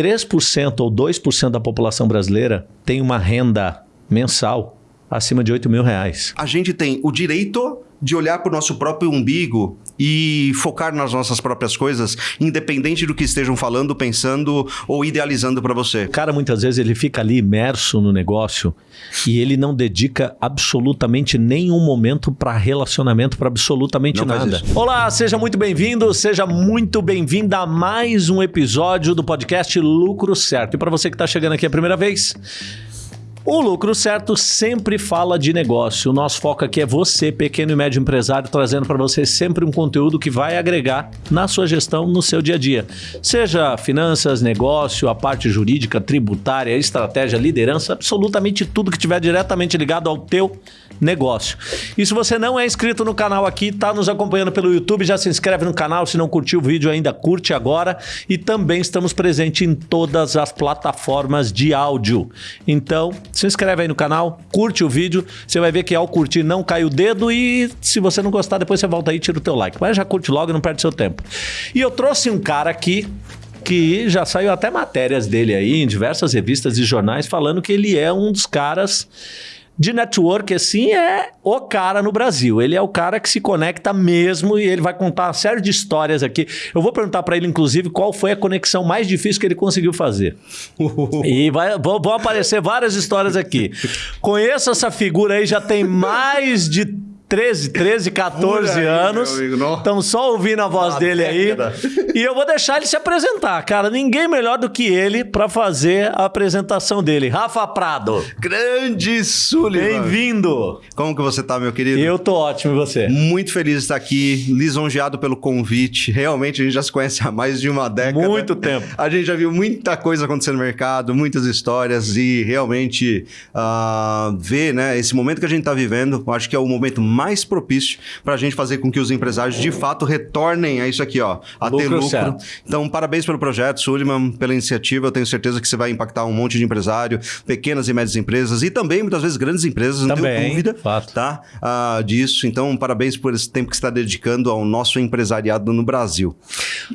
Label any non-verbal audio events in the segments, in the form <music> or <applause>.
3% ou 2% da população brasileira tem uma renda mensal acima de 8 mil reais. A gente tem o direito de olhar para o nosso próprio umbigo e focar nas nossas próprias coisas, independente do que estejam falando, pensando ou idealizando para você. O cara muitas vezes ele fica ali imerso no negócio e ele não dedica absolutamente nenhum momento para relacionamento, para absolutamente Não nada. Olá, seja muito bem-vindo, seja muito bem-vinda a mais um episódio do podcast Lucro Certo. E para você que está chegando aqui a primeira vez, o Lucro Certo sempre fala de negócio. O nosso foco aqui é você, pequeno e médio empresário, trazendo para você sempre um conteúdo que vai agregar na sua gestão, no seu dia a dia. Seja finanças, negócio, a parte jurídica, tributária, estratégia, liderança, absolutamente tudo que tiver diretamente ligado ao teu negócio. E se você não é inscrito no canal aqui, está nos acompanhando pelo YouTube, já se inscreve no canal. Se não curtiu o vídeo ainda, curte agora. E também estamos presentes em todas as plataformas de áudio. Então, se inscreve aí no canal, curte o vídeo. Você vai ver que ao curtir não cai o dedo e se você não gostar, depois você volta aí e tira o teu like. Mas já curte logo e não perde seu tempo. E eu trouxe um cara aqui que já saiu até matérias dele aí em diversas revistas e jornais falando que ele é um dos caras de network, assim, é o cara no Brasil. Ele é o cara que se conecta mesmo e ele vai contar uma série de histórias aqui. Eu vou perguntar para ele, inclusive, qual foi a conexão mais difícil que ele conseguiu fazer. <laughs> e vai, vão, vão aparecer várias histórias aqui. Conheço essa figura aí, já tem mais de 13, 13, 14 Por aí, anos. Estão só ouvindo a voz Uma dele década. aí. <laughs> E eu vou deixar ele se apresentar, cara. Ninguém melhor do que ele para fazer a apresentação dele. Rafa Prado, Grande Sullivan! bem-vindo. Como que você tá, meu querido? Eu tô ótimo, e você? Muito feliz de estar aqui, lisonjeado pelo convite. Realmente, a gente já se conhece <laughs> há mais de uma década. Muito tempo. A gente já viu muita coisa acontecer no mercado, muitas histórias e realmente ah, ver né, esse momento que a gente está vivendo, acho que é o momento mais propício para a gente fazer com que os empresários de fato retornem a isso aqui, ó, a ter Lucro lucro. certo. Então, parabéns pelo projeto, Suliman, pela iniciativa. Eu tenho certeza que você vai impactar um monte de empresário, pequenas e médias empresas e também, muitas vezes, grandes empresas, não Também, tenho dúvida fato. tá? Ah, disso. Então, parabéns por esse tempo que você está dedicando ao nosso empresariado no Brasil.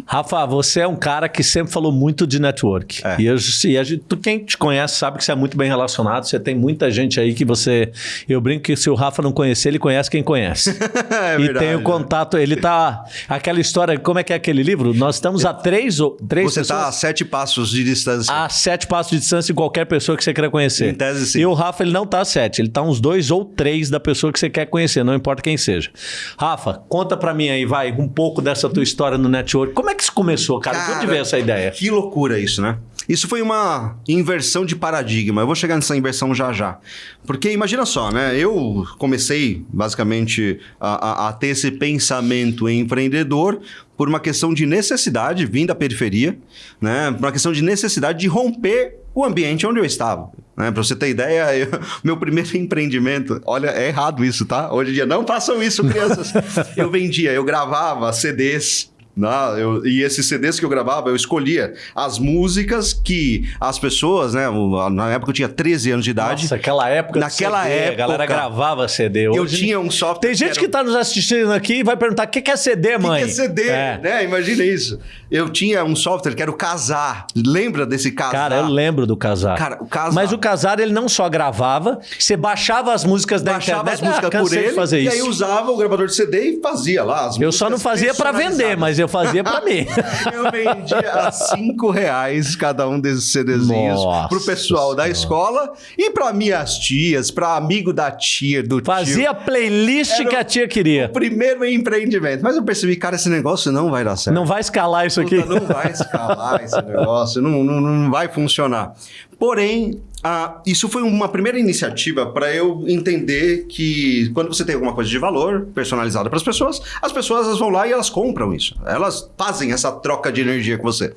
Rafa, você é um cara que sempre falou muito de network. É. E, eu, e a gente, quem te conhece sabe que você é muito bem relacionado. Você tem muita gente aí que você. Eu brinco que se o Rafa não conhecer, ele conhece quem conhece. <laughs> É e verdade, tem o né? contato. Ele tá. Aquela história, como é que é aquele livro? Nós estamos a três, ou- três Você está a sete passos de distância. a sete passos de distância de qualquer pessoa que você queira conhecer. Em tese, sim. E o Rafa, ele não tá a sete, ele tá uns dois ou três da pessoa que você quer conhecer, não importa quem seja. Rafa, conta pra mim aí, vai, um pouco dessa tua história no network. Como é que isso começou, cara? De onde veio essa ideia? Que loucura isso, né? Isso foi uma inversão de paradigma. Eu vou chegar nessa inversão já já. Porque imagina só, né? Eu comecei basicamente a, a- a ter esse pensamento empreendedor por uma questão de necessidade, vim da periferia, né? Por uma questão de necessidade de romper o ambiente onde eu estava. Né? Para você ter ideia, <laughs> eu- meu primeiro empreendimento, olha, é errado isso, tá? Hoje em dia, não façam isso, crianças. <laughs> eu vendia, eu gravava CDs. Não, eu- e esses CDs que eu gravava, eu escolhia as músicas que as pessoas, né? Na época eu tinha 13 anos de idade. Nossa, aquela época. Naquela CD, A galera época, gravava CD. eu Hoje- tinha um software. Tem gente que tá nos assistindo aqui e vai perguntar: o que que é CD, o que mãe? que é CD, É. né? Imagina isso. Eu tinha um software que era o Casar. Lembra desse Casar? Cara, eu lembro do Casar. Cara, o Casar. Mas o Casar, ele não só gravava, você baixava as músicas da Baixava internet. as músicas ah, por ele e isso. aí usava o gravador de CD e fazia lá as Eu só não fazia pra vender, mas eu fazia pra mim. <laughs> Eu vendia a cinco reais cada um desses CDzinhos Nossa pro pessoal da Senhora. escola e pra minhas tias, pra amigo da tia, do Fazia a playlist Era que a tia queria. tio. Primeiro empreendimento. Mas eu percebi, cara, esse negócio não vai dar certo. Não vai escalar isso aqui. Puta, não vai escalar esse negócio, não, não, não vai funcionar. Porém, ah, isso foi uma primeira iniciativa para eu entender que quando você tem alguma coisa de valor personalizada para as pessoas, as pessoas elas vão lá e elas compram isso. Elas fazem essa troca de energia com você.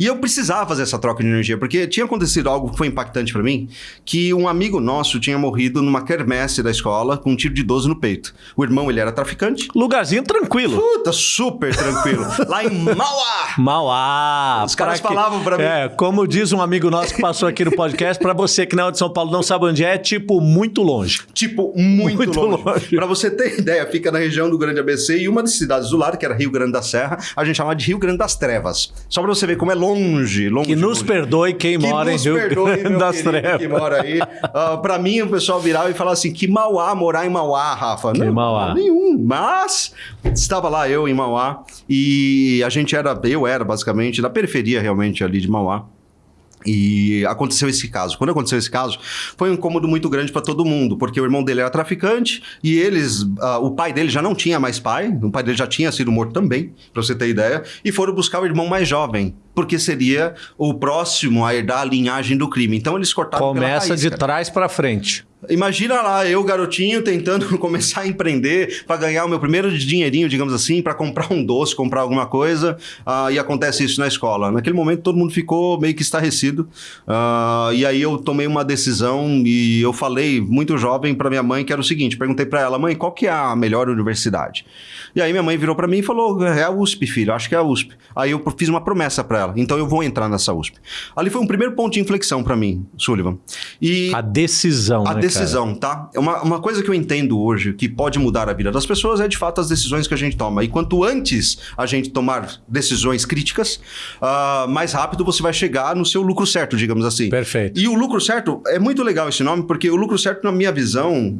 E eu precisava fazer essa troca de energia, porque tinha acontecido algo que foi impactante para mim, que um amigo nosso tinha morrido numa quermesse da escola com um tiro de 12 no peito. O irmão, ele era traficante. Lugarzinho tranquilo. Puta, super tranquilo. <laughs> lá em Mauá! Mauá. Os caras que- falavam pra mim. É, como diz um amigo nosso que passou aqui no podcast, pra você que não é de São Paulo não sabe onde é, é tipo muito longe. Tipo, muito, muito longe. longe. Para você ter ideia, fica na região do Grande ABC e uma das cidades do lado, que era Rio Grande da Serra, a gente chama de Rio Grande das Trevas. Só para você ver como é longe, longe. Que nos longe. perdoe quem que mora em Rio perdoe, Grande das Trevas. Que mora aí. Uh, ah, para mim, o pessoal virava e falava assim: que Mauá morar em Mauá, Rafa. Que não, Mauá. Nenhum. Mas estava lá eu em Mauá e a gente era, eu era basicamente da periferia realmente ali de Mauá. E aconteceu esse caso. Quando aconteceu esse caso, foi um incômodo muito grande para todo mundo, porque o irmão dele era traficante e eles, uh, o pai dele já não tinha mais pai, o pai dele já tinha sido morto também, para você ter ideia, e foram buscar o irmão mais jovem, porque seria o próximo a herdar a linhagem do crime. Então eles cortaram Começa raiz, de trás para frente. Imagina lá, eu, garotinho, tentando <laughs> começar a empreender para ganhar o meu primeiro dinheirinho, digamos assim, para comprar um doce, comprar alguma coisa, uh, e acontece isso na escola. Naquele momento todo mundo ficou meio que estarrecido, uh, e aí eu tomei uma decisão e eu falei, muito jovem, para minha mãe, que era o seguinte, perguntei para ela, mãe, qual que é a melhor universidade? E aí minha mãe virou para mim e falou, é a USP, filho, acho que é a USP. Aí eu fiz uma promessa para ela, então eu vou entrar nessa USP. Ali foi um primeiro ponto de inflexão para mim, Sullivan. E a decisão, a né, decisão, cara? tá? É uma, uma coisa que eu entendo hoje que pode mudar a vida das pessoas é de fato as decisões que a gente toma. E quanto antes a gente tomar decisões críticas, uh, mais rápido você vai chegar no seu lucro certo, digamos assim. Perfeito. E o lucro certo é muito legal esse nome, porque o lucro certo, na minha visão,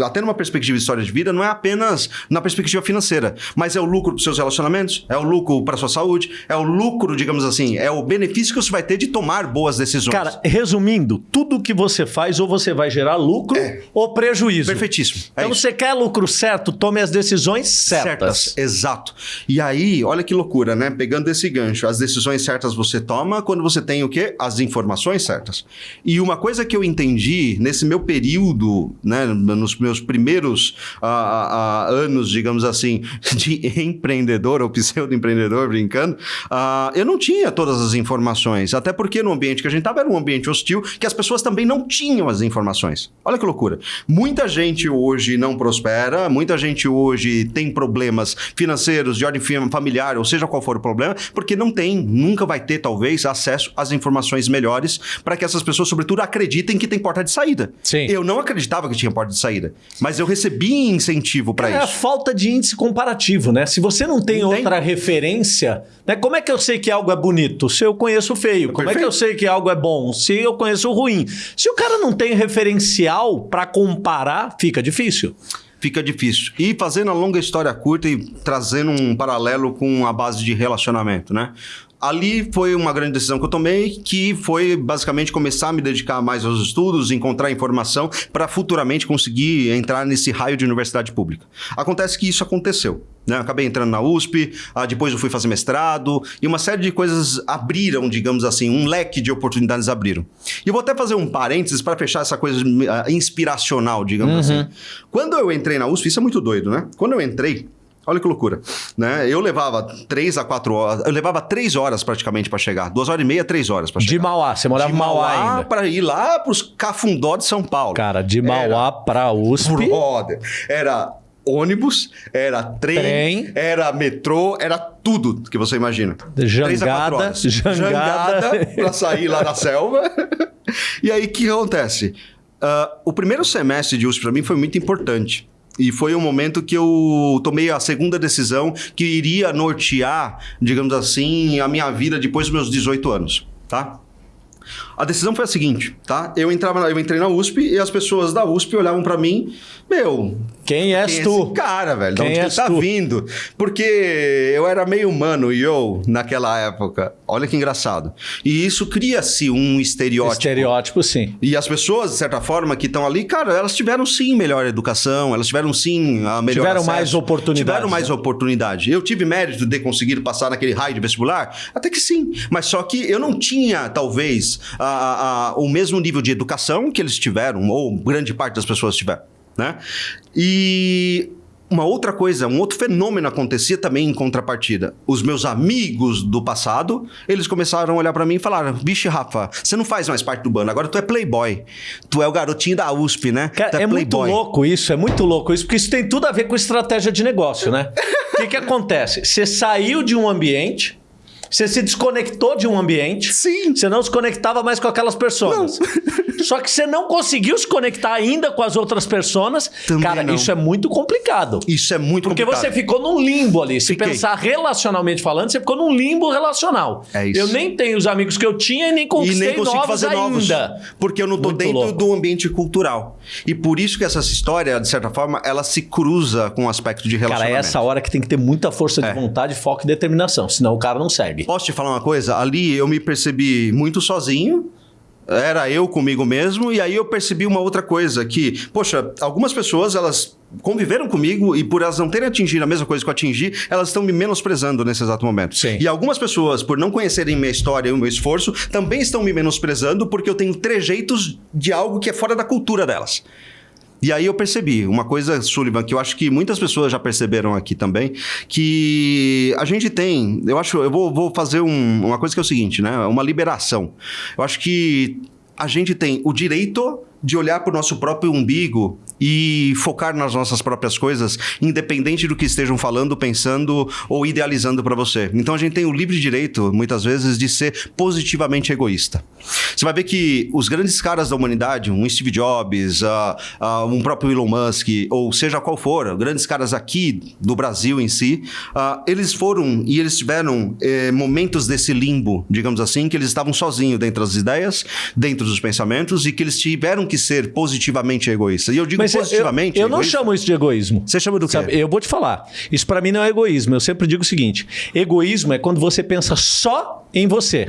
até numa perspectiva de história de vida, não é apenas na perspectiva financeira, mas é o lucro para seus relacionamentos, é o lucro para sua saúde, é o lucro, digamos assim, é o benefício que você vai ter de tomar boas decisões. Cara, resumindo, tudo que você faz ou você vai gerar lucro é. ou prejuízo. Perfeitíssimo. É então, isso. você quer lucro certo, tome as decisões certas. certas. Exato. E aí, olha que loucura, né? Pegando esse gancho, as decisões certas você toma quando você tem o quê? As informações certas. E uma coisa que eu entendi nesse meu período, né, nos meus primeiros uh, uh, anos, digamos assim, <laughs> de empreendedor ou pseudo-empreendedor, brincando, uh, eu não tinha todas as informações. Até porque no ambiente que a gente estava era um ambiente hostil, que as pessoas também não tinham as informações. Olha que loucura. Muita gente hoje não prospera, muita gente hoje tem problemas financeiros, de ordem familiar, ou seja qual for o problema, porque não tem, nunca vai ter, talvez, acesso às informações melhores para que essas pessoas, sobretudo, acreditem que tem porta de saída. Sim. Eu não acreditava que tinha porta de saída, mas eu recebi incentivo para isso. É a falta de índice comparativo, né? Se você não tem, outra referência, né? Como é que eu sei que algo é bonito? Se eu conheço o feio. Como Perfeito. é que eu sei que algo é bom? Se eu conheço o ruim. Se o cara não tem referencial para comparar, fica difícil fica difícil. E fazendo a longa história curta e trazendo um paralelo com a base de relacionamento, né? Ali foi uma grande decisão que eu tomei, que foi basicamente começar a me dedicar mais aos estudos, encontrar informação para futuramente conseguir entrar nesse raio de universidade pública. Acontece que isso aconteceu. Né? Acabei entrando na USP, ah, depois eu fui fazer mestrado, e uma série de coisas abriram, digamos assim, um leque de oportunidades abriram. E eu vou até fazer um parênteses para fechar essa coisa uh, inspiracional, digamos uhum. assim. Quando eu entrei na USP, isso é muito doido, né? Quando eu entrei, Olha que loucura. Né? Eu levava três a quatro horas. Eu levava três horas praticamente para chegar. Duas horas e meia, três horas para chegar. De Mauá. Você morava em Mauá, Mauá ainda. para ir lá para os Cafundó de São Paulo. Cara, de Mauá para USP. Brother. Era ônibus, era trem, trem, era metrô, era tudo que você imagina. Jangada, jangada. Jangada para sair lá da selva. <laughs> e aí, o que acontece? Uh, o primeiro semestre de USP para mim foi muito importante. E foi um momento que eu tomei a segunda decisão que iria nortear, digamos assim, a minha vida depois dos meus 18 anos, tá? A decisão foi a seguinte, tá? Eu entrava, eu entrei na USP e as pessoas da USP olhavam para mim, meu, quem és quem é tu? É esse cara, velho, de quem onde que tá tu? vindo? Porque eu era meio humano e eu naquela época. Olha que engraçado. E isso cria-se um estereótipo. Estereótipo, sim. E as pessoas, de certa forma, que estão ali, cara, elas tiveram sim melhor educação, elas tiveram sim a melhor Tiveram acesso, mais oportunidade. Tiveram mais né? oportunidade. Eu tive mérito de conseguir passar naquele raio de vestibular? Até que sim. Mas só que eu não tinha, talvez, a, a, a, o mesmo nível de educação que eles tiveram, ou grande parte das pessoas tiveram. Né? E uma outra coisa, um outro fenômeno acontecia também em contrapartida. Os meus amigos do passado, eles começaram a olhar para mim e falaram: Bicho, Rafa, você não faz mais parte do bando, agora tu é playboy. Tu é o garotinho da USP, né? Cara, é, é muito louco isso, é muito louco isso, porque isso tem tudo a ver com estratégia de negócio, né? <laughs> O que, que acontece? Você saiu de um ambiente Você se desconectou de um ambiente. Sim. Você não se conectava mais com aquelas pessoas. <laughs> Só que você não conseguiu se conectar ainda com as outras pessoas. Também Cara, não. isso é muito complicado. Isso é muito Porque complicado. você ficou num limbo ali. Se Fiquei. pensar relacionalmente falando, você ficou num limbo relacional. É isso. Eu nem tenho os amigos que eu tinha e nem E conquistei nem consigo novos fazer novos. ainda. Porque eu não tô Muito dentro louco. do ambiente cultural. E por isso que essa história, de certa forma, ela se cruza com o aspecto de Cara, é relacionamento. essa hora que tem que ter muita força de É. vontade, foco e determinação. Senão o cara não segue. Posso te falar uma coisa? Ali eu me percebi muito sozinho. Era eu comigo mesmo, e aí eu percebi uma outra coisa: que, poxa, algumas pessoas elas conviveram comigo e por elas não terem atingido a mesma coisa que eu atingi, elas estão me menosprezando nesse exato momento. Sim. E algumas pessoas, por não conhecerem minha história e o meu esforço, também estão me menosprezando porque eu tenho trejeitos de algo que é fora da cultura delas. E aí eu percebi uma coisa, Sullivan, que eu acho que muitas pessoas já perceberam aqui também, que a gente tem, eu acho, eu vou, vou fazer um- uma coisa que é o seguinte, né? Uma liberação. Eu acho que a gente tem o direito de olhar para o nosso próprio umbigo e focar nas nossas próprias coisas, independente do que estejam falando, pensando ou idealizando para você. Então a gente tem o livre direito, muitas vezes, de ser positivamente egoísta. Você vai ver que os grandes caras da humanidade, um Steve Jobs, ah, ah, um próprio Elon Musk, ou seja qual for, grandes caras aqui do Brasil em si, ah, eles foram e eles tiveram eh, momentos desse limbo, digamos assim, que eles estavam sozinhos dentro das ideias, dentro dos pensamentos e que eles tiveram que ser positivamente egoístas. E eu digo Mas eu- positivamente. eu, eu não egoísta. chamo isso de egoísmo. Você chama do quê? Sabe, eu vou te falar. Isso pra mim não é egoísmo. Eu sempre digo o seguinte: egoísmo é quando você pensa só em você.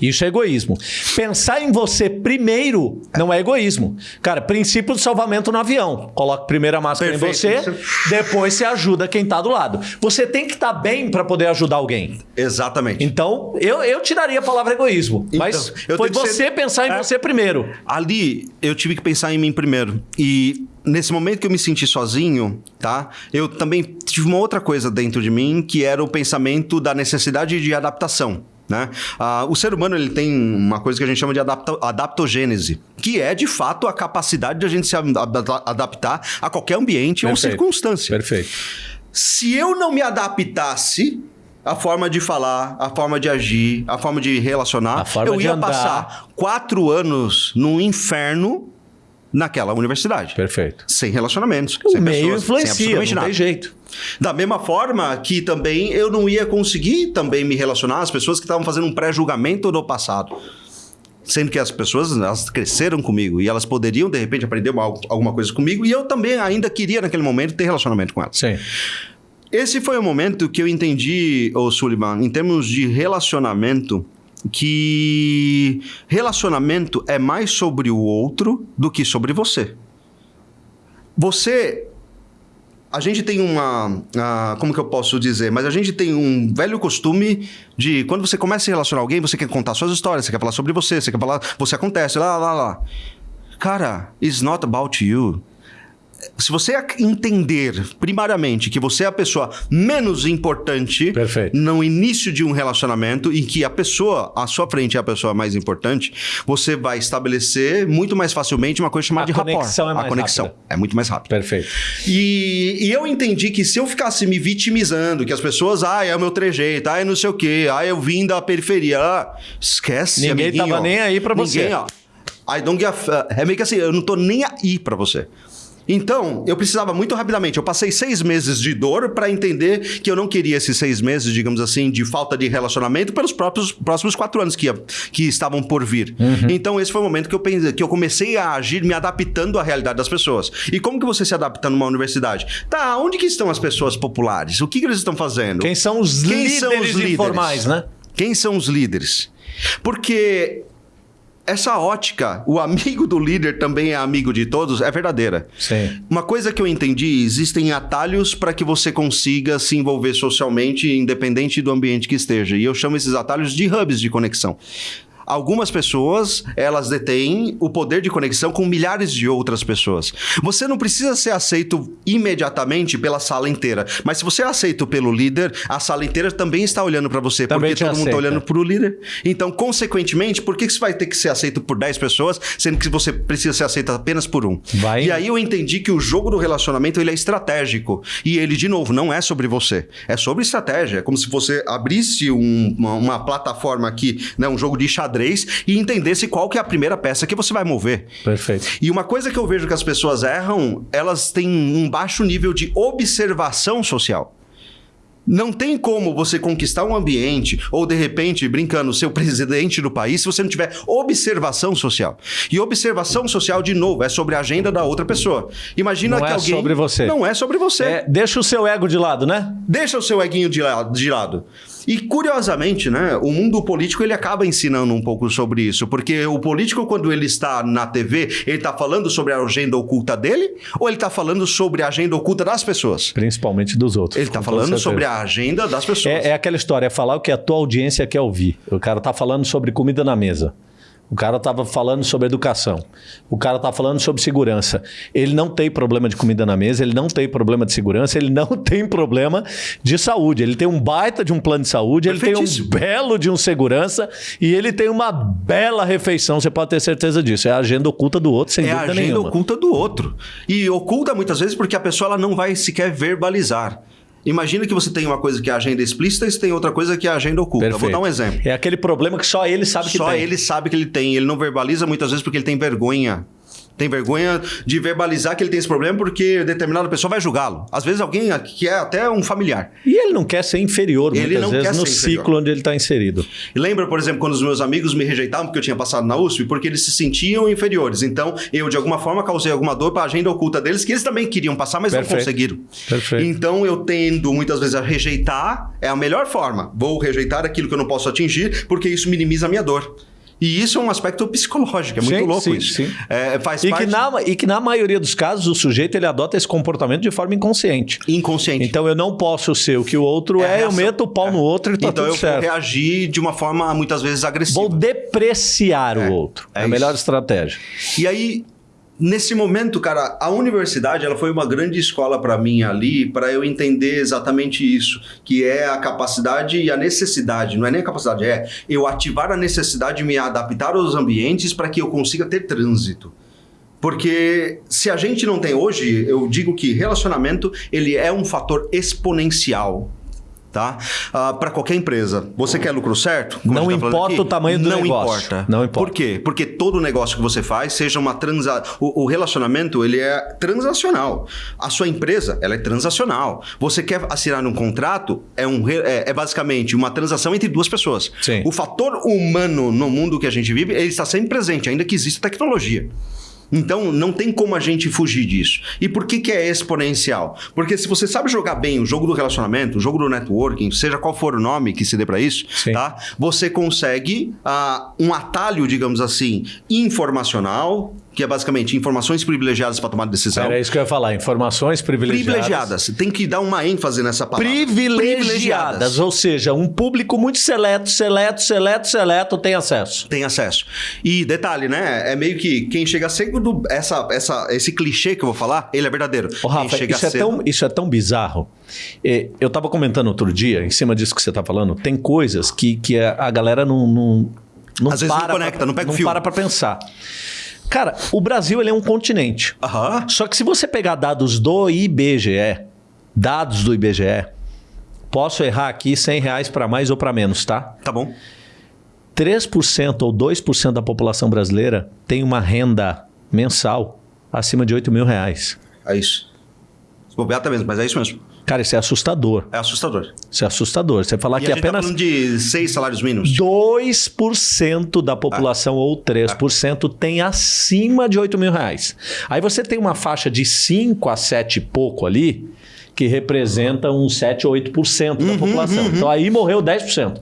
Isso é egoísmo. Pensar em você primeiro não é egoísmo. Cara, princípio do salvamento no avião. Coloca primeiro a máscara Perfeito. em você, depois você ajuda quem tá do lado. Você tem que estar bem pra poder ajudar alguém. Exatamente. Então, eu, eu tiraria a palavra egoísmo. Então, mas foi você ser- pensar em É. você primeiro. Ali eu tive que pensar em mim primeiro. E nesse momento que eu me senti sozinho, tá? Eu também tive uma outra coisa dentro de mim que era o pensamento da necessidade de adaptação. Né? Ah, o ser humano ele tem uma coisa que a gente chama de adapta- adaptogênese, que é de fato a capacidade de a gente se adapta- adaptar a qualquer ambiente ou Perfeito. circunstância. Perfeito. Se eu não me adaptasse a forma de falar, a forma de agir, a forma de relacionar, forma eu de ia andar. passar quatro anos num inferno naquela universidade. Perfeito. Sem relacionamentos. O sem meio pessoas, sem influencia, absolutamente não tem jeito. Da mesma forma que também eu não ia conseguir também me relacionar às pessoas que estavam fazendo um pré-julgamento do passado. Sendo que as pessoas elas cresceram comigo e elas poderiam, de repente, aprender uma- alguma coisa comigo e eu também ainda queria, naquele momento, ter relacionamento com elas. Sim. Esse foi o momento que eu entendi, ô Sullivan, em termos de relacionamento, que relacionamento é mais sobre o outro do que sobre você. Você. A gente tem uma. como que eu posso dizer? Mas a gente tem um velho costume de quando você começa a se relacionar alguém, você quer contar suas histórias, você quer falar sobre você, você quer falar. Você acontece, lá, lá, lá. Cara, it's not about you se você entender primariamente que você é a pessoa menos importante Perfeito. no início de um relacionamento e que a pessoa à sua frente é a pessoa mais importante, você vai estabelecer muito mais facilmente uma coisa chamada A de rapport. conexão é a conexão rápida. é muito mais rápida. Perfeito. E, e eu entendi que se eu ficasse me vitimizando, que as pessoas, ai, é o meu trejeito, ai, não sei o quê, ai, eu vim da periferia, ah, esquece, Ninguém amiguinho. tava nem aí pra você. Ninguém, ó. I don't give a É meio que assim, eu não tô nem aí pra você. Então, eu precisava muito rapidamente. Eu passei seis meses de dor para entender que eu não queria esses seis meses, digamos assim, de falta de relacionamento pelos próprios próximos quatro anos que, ia- que estavam por vir. Então, esse foi o momento que eu, pensei, que eu comecei a agir me adaptando à realidade das pessoas. E como que você se adapta numa universidade? Tá, onde que estão as pessoas populares? O que, que eles estão fazendo? Quem são os Quem líderes são os líderes? informais, né? Quem são os líderes? Porque essa ótica, o amigo do líder também é amigo de todos, é verdadeira. Sim. Uma coisa que eu entendi, existem atalhos para que você consiga se envolver socialmente, independente do ambiente que esteja. E eu chamo esses atalhos de hubs de conexão. Algumas pessoas, elas detêm o poder de conexão com milhares de outras pessoas. Você não precisa ser aceito imediatamente pela sala inteira, mas se você é aceito pelo líder, a sala inteira também está olhando para você, Também porque todo mundo está aceita. olhando para o líder. Então, consequentemente, por que que você vai ter que ser aceito por 10 pessoas, sendo que você precisa ser aceito apenas por um? Vai- E aí eu entendi que o jogo do relacionamento ele é estratégico. E ele, de novo, não é sobre você. É sobre estratégia. É como se você abrisse um- uma, uma plataforma aqui, né, um jogo de xadrez, e entendesse qual que é a primeira peça que você vai mover. Perfeito. E uma coisa que eu vejo que as pessoas erram, elas têm um baixo nível de observação social. Não tem como você conquistar um ambiente ou, de repente, brincando, ser o presidente do país se você não tiver observação social. E observação social, de novo, é sobre a agenda da outra pessoa. Imagina Não que é alguém. sobre você. Não é sobre você. É, deixa o seu ego de lado, né? Deixa o seu eguinho de lado, de lado. E curiosamente, né, o mundo político ele acaba ensinando um pouco sobre isso, porque o político quando ele está na TV, ele está falando sobre a agenda oculta dele ou ele está falando sobre a agenda oculta das pessoas? Principalmente dos outros. Ele está falando sobre a agenda das pessoas. É, é aquela história, é falar o que a tua audiência quer ouvir. O cara tá falando sobre comida na mesa. O cara tava falando sobre educação. O cara tá falando sobre segurança. Ele não tem problema de comida na mesa, ele não tem problema de segurança, ele não <laughs> tem problema de saúde. Ele tem um baita de um plano de saúde, ele tem um belo de um segurança e ele tem uma bela refeição. Você pode ter certeza disso. É a agenda oculta do outro, sem é a dúvida agenda nenhuma. oculta do outro. E oculta muitas vezes porque a pessoa ela não vai sequer verbalizar. Imagina que você tem uma coisa que é a agenda explícita e você tem outra coisa que é a agenda oculta. Vou Perfeito. dar um exemplo. É aquele problema que só ele sabe que Só tem. ele sabe que ele tem. Ele não verbaliza muitas vezes porque ele tem vergonha. Tem vergonha de verbalizar que ele tem esse problema porque determinada pessoa vai julgá-lo. Às vezes alguém que é até um familiar. E ele não quer ser inferior, Ele muitas não vezes, quer no ser inferior. ciclo onde ele está inserido. E lembra, por exemplo, quando os meus amigos me rejeitavam porque eu tinha passado na USP? Porque eles se sentiam inferiores. Então, eu, de alguma forma, causei alguma dor para a agenda oculta deles, que eles também queriam passar, mas Perfeito. não conseguiram. Perfeito. Então, eu tendo muitas vezes a rejeitar, é a melhor forma. Vou rejeitar aquilo que eu não posso atingir, porque isso minimiza a minha dor. E isso é um aspecto psicológico, é muito Sim, louco sim, isso. sim. É, faz E parte que, na, e que na maioria dos casos o sujeito ele adota esse comportamento de forma inconsciente. inconsciente. Então eu não posso ser o que o outro É é, eu meto o pau no outro e tá então tudo eu vou certo. reagir de uma forma muitas vezes agressiva. Vou depreciar É, o outro. É, é a melhor estratégia. E aí, nesse momento, cara, a universidade ela foi uma grande escola para mim ali, para eu entender exatamente isso, que é a capacidade e a necessidade, não é nem a capacidade, é eu ativar a necessidade de me adaptar aos ambientes para que eu consiga ter trânsito. Porque se a gente não tem hoje, eu digo que relacionamento ele é um fator exponencial. Tá? para qualquer empresa. Você quer lucro certo? Como Não tá importa o tamanho do não negócio. Importa. Não importa. Por quê? Porque todo negócio que você faz, seja uma transa... O, o relacionamento, ele é transacional. A sua empresa, ela é transacional. Você quer assinar um contrato, é, um, é, é basicamente uma transação entre duas pessoas. Sim. O fator humano no mundo que a gente vive, ele está sempre presente, ainda que exista tecnologia. Então, não tem como a gente fugir disso. E por que, que é exponencial? Porque se você sabe jogar bem o jogo do relacionamento, o jogo do networking, seja qual for o nome que se dê para isso, Sim. tá? Você consegue ah, um atalho, digamos assim, informacional, que é basicamente informações privilegiadas para tomar decisão. Era isso que eu ia falar. Informações privilegiadas. Privilegiadas. Tem que dar uma ênfase nessa palavra. Privilegiadas. Ou seja, um público muito seleto, seleto, seleto, seleto tem acesso. Tem acesso. E detalhe, né? É meio que quem chega cedo, essa, essa, esse clichê que eu vou falar, ele é verdadeiro. Ô, Rafa, isso é, tão, isso é tão bizarro. É, eu estava comentando outro dia, em cima disso que você está falando, tem coisas que, que a, galera não, não, não Às vezes não para conecta, pra, não pega o não fio. para para pensar. Cara, o Brasil ele é um continente. Aham. Só que se você pegar dados do IBGE, dados do IBGE, posso errar aqui 100 reais para mais ou para menos, tá? Tá bom. 3% ou 2% da população brasileira tem uma renda mensal acima de 8 mil reais. É isso. Se bobear tá mesmo, mas é isso mesmo. Cara, isso é assustador. É assustador. Isso é assustador. Você falar e que a gente tá apenas falando de seis salários mínimos. 2% da população ou 3% tem acima de 8 mil reais. Aí você tem uma faixa de 5 a 7 e pouco ali, que representa uns 7 ou 8% da população. Então aí morreu 10%.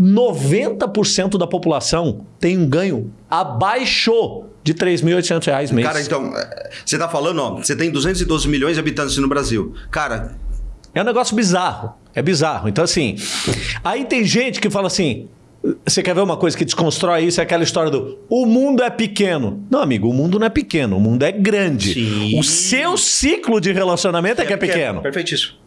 90% da população tem um ganho abaixo de 3.800 reais mês. Cara, então, é, você tá falando, ó, você tem 212 milhões de habitantes no Brasil. Cara, É um negócio bizarro. É bizarro. Então, assim. Aí tem gente que fala assim: Você quer ver uma coisa que desconstrói isso? É aquela história do o mundo é pequeno. Não, amigo, o mundo não é pequeno, o mundo é grande. Sim. O seu ciclo de relacionamento é, que é pequeno. Perfeitíssimo.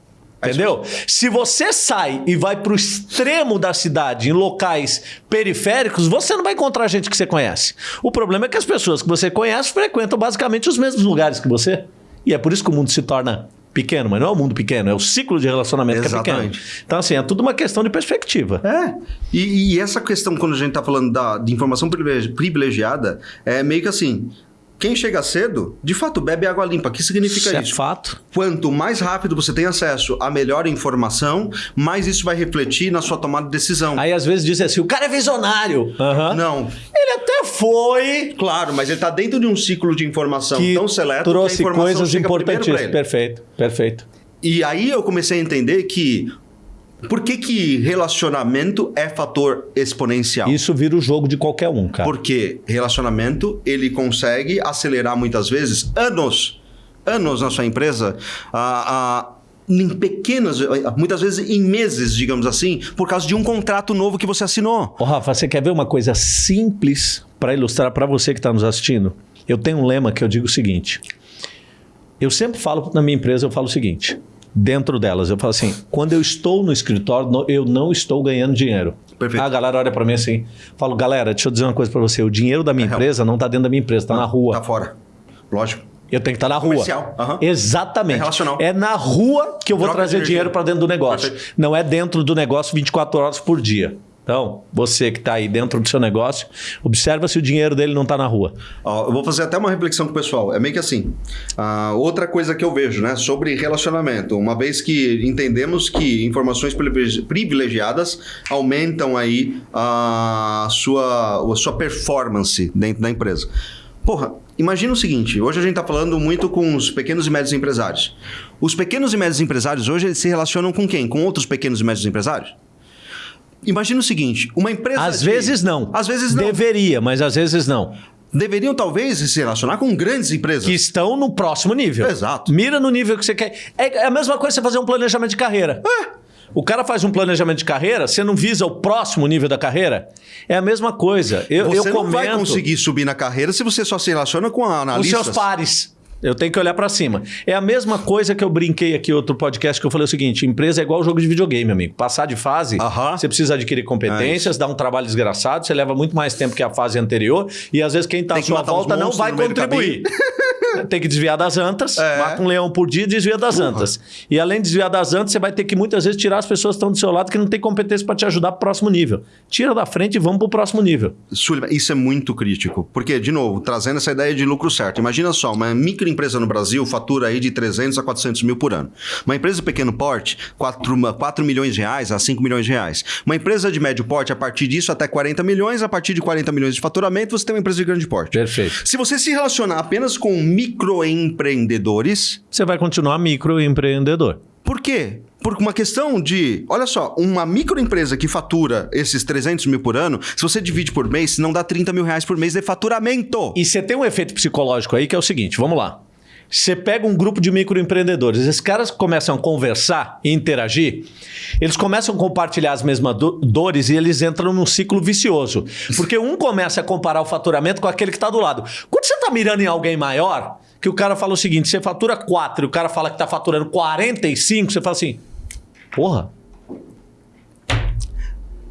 Entendeu? Se você sai e vai pro extremo da cidade, em locais periféricos, você não vai encontrar gente que você conhece. O problema é que as pessoas que você conhece frequentam basicamente os mesmos lugares que você. E é por isso que o mundo se torna pequeno, mas não é o mundo pequeno, é o ciclo de relacionamento que é Exatamente. pequeno. Então, assim, é tudo uma questão de perspectiva. É. E, e essa questão, quando a gente tá falando da, de informação privilegi- privilegiada, é meio que assim. Quem chega cedo, de fato, bebe água limpa. O que significa Isso é isso? fato. Quanto mais rápido você tem acesso à melhor informação, mais isso vai refletir na sua tomada de decisão. Aí às vezes dizem assim, o cara é visionário. Aham. Não. Ele até foi, Claro, mas ele está dentro de um ciclo de informação que tão seleto que a trouxe informação coisas importantíssimas. Perfeito, perfeito. E aí eu comecei a entender que por que, que relacionamento é fator exponencial? Isso vira o jogo de qualquer um, cara. Porque relacionamento, ele consegue acelerar muitas vezes anos, anos na sua empresa, a, a- em pequenas, muitas vezes em meses, digamos assim, por causa de um contrato novo que você assinou. Ô, Rafa, você quer ver uma coisa simples para ilustrar para você que está nos assistindo? Eu tenho um lema que eu digo o seguinte. Eu sempre falo na minha empresa, eu falo o seguinte. Dentro delas, eu falo assim: quando eu estou no escritório, eu não estou ganhando dinheiro. Perfeito. A galera olha para mim assim, falo, galera, deixa eu dizer uma coisa para você: o dinheiro da minha É real. empresa não está dentro da minha empresa, está na rua. Tá fora. Lógico. Eu tenho que estar na rua. Aham. Exatamente. É relacional. É na rua que eu vou Troca trazer dinheiro para dentro do negócio. Perfeito. Não é dentro do negócio 24 horas por dia. Então, você que está aí dentro do seu negócio, observa se o dinheiro dele não está na rua. Ó, eu vou fazer até uma reflexão com o pessoal. É meio que assim. ah, outra coisa que eu vejo, né? Sobre relacionamento. Uma vez que entendemos que informações privilegi- privilegiadas aumentam aí a sua, a sua performance dentro da empresa. Porra, imagina o seguinte: hoje a gente está falando muito com os pequenos e médios empresários. Os pequenos e médios empresários hoje eles se relacionam com quem? Com outros pequenos e médios empresários? Imagina o seguinte: uma empresa. Às de- vezes não. Às vezes não. Deveria, mas às vezes não. Deveriam talvez se relacionar com grandes empresas. Que estão no próximo nível. Exato. Mira no nível que você quer. É é a mesma coisa você fazer um planejamento de carreira. O cara faz um planejamento de carreira, você não visa o próximo nível da carreira? É a mesma coisa. Eu, Você eu não vai conseguir subir na carreira se você só se relaciona com Os analistas. seus pares. Eu tenho que olhar pra cima. É a mesma coisa que eu brinquei aqui outro podcast que eu falei o seguinte: empresa é igual jogo de videogame, amigo. Passar de fase, Aham. você precisa adquirir competências, dá um trabalho desgraçado, você leva muito mais tempo que a fase anterior e às vezes quem tá à sua volta não vai contribuir. <laughs> Tem que desviar das antas, É. mata um leão por dia e desvia das antas. E além de desviar das antas, você vai ter que muitas vezes tirar as pessoas que estão do seu lado que não têm competência para te ajudar pro próximo nível. Tira da frente e vamos pro próximo nível. Sullivan, isso é muito crítico. Porque, de novo, trazendo essa ideia de lucro certo. Imagina só, uma microempresa no Brasil fatura aí de 300 a 400 mil por ano. Uma empresa de pequeno porte, 4, 4 milhões de reais a 5 milhões de reais. Uma empresa de médio porte, a partir disso, até 40 milhões. A partir de 40 milhões de faturamento, você tem uma empresa de grande porte. Perfeito. Se você se relacionar apenas com microempreendedores, Você vai continuar microempreendedor. Por quê? Por uma questão de, olha só, uma microempresa que fatura esses 300 mil por ano, se você divide por mês, não dá 30 mil reais por mês de faturamento. E você tem um efeito psicológico aí que é o seguinte, vamos lá. Você pega um grupo de microempreendedores, esses caras começam a conversar e interagir, eles começam a compartilhar as mesmas do- dores e eles entram num ciclo vicioso. Porque um começa a comparar o faturamento com aquele que está do lado. Quando você está mirando em alguém maior, que o cara fala o seguinte, você fatura 4 e o cara fala que está faturando 45, você fala assim, porra,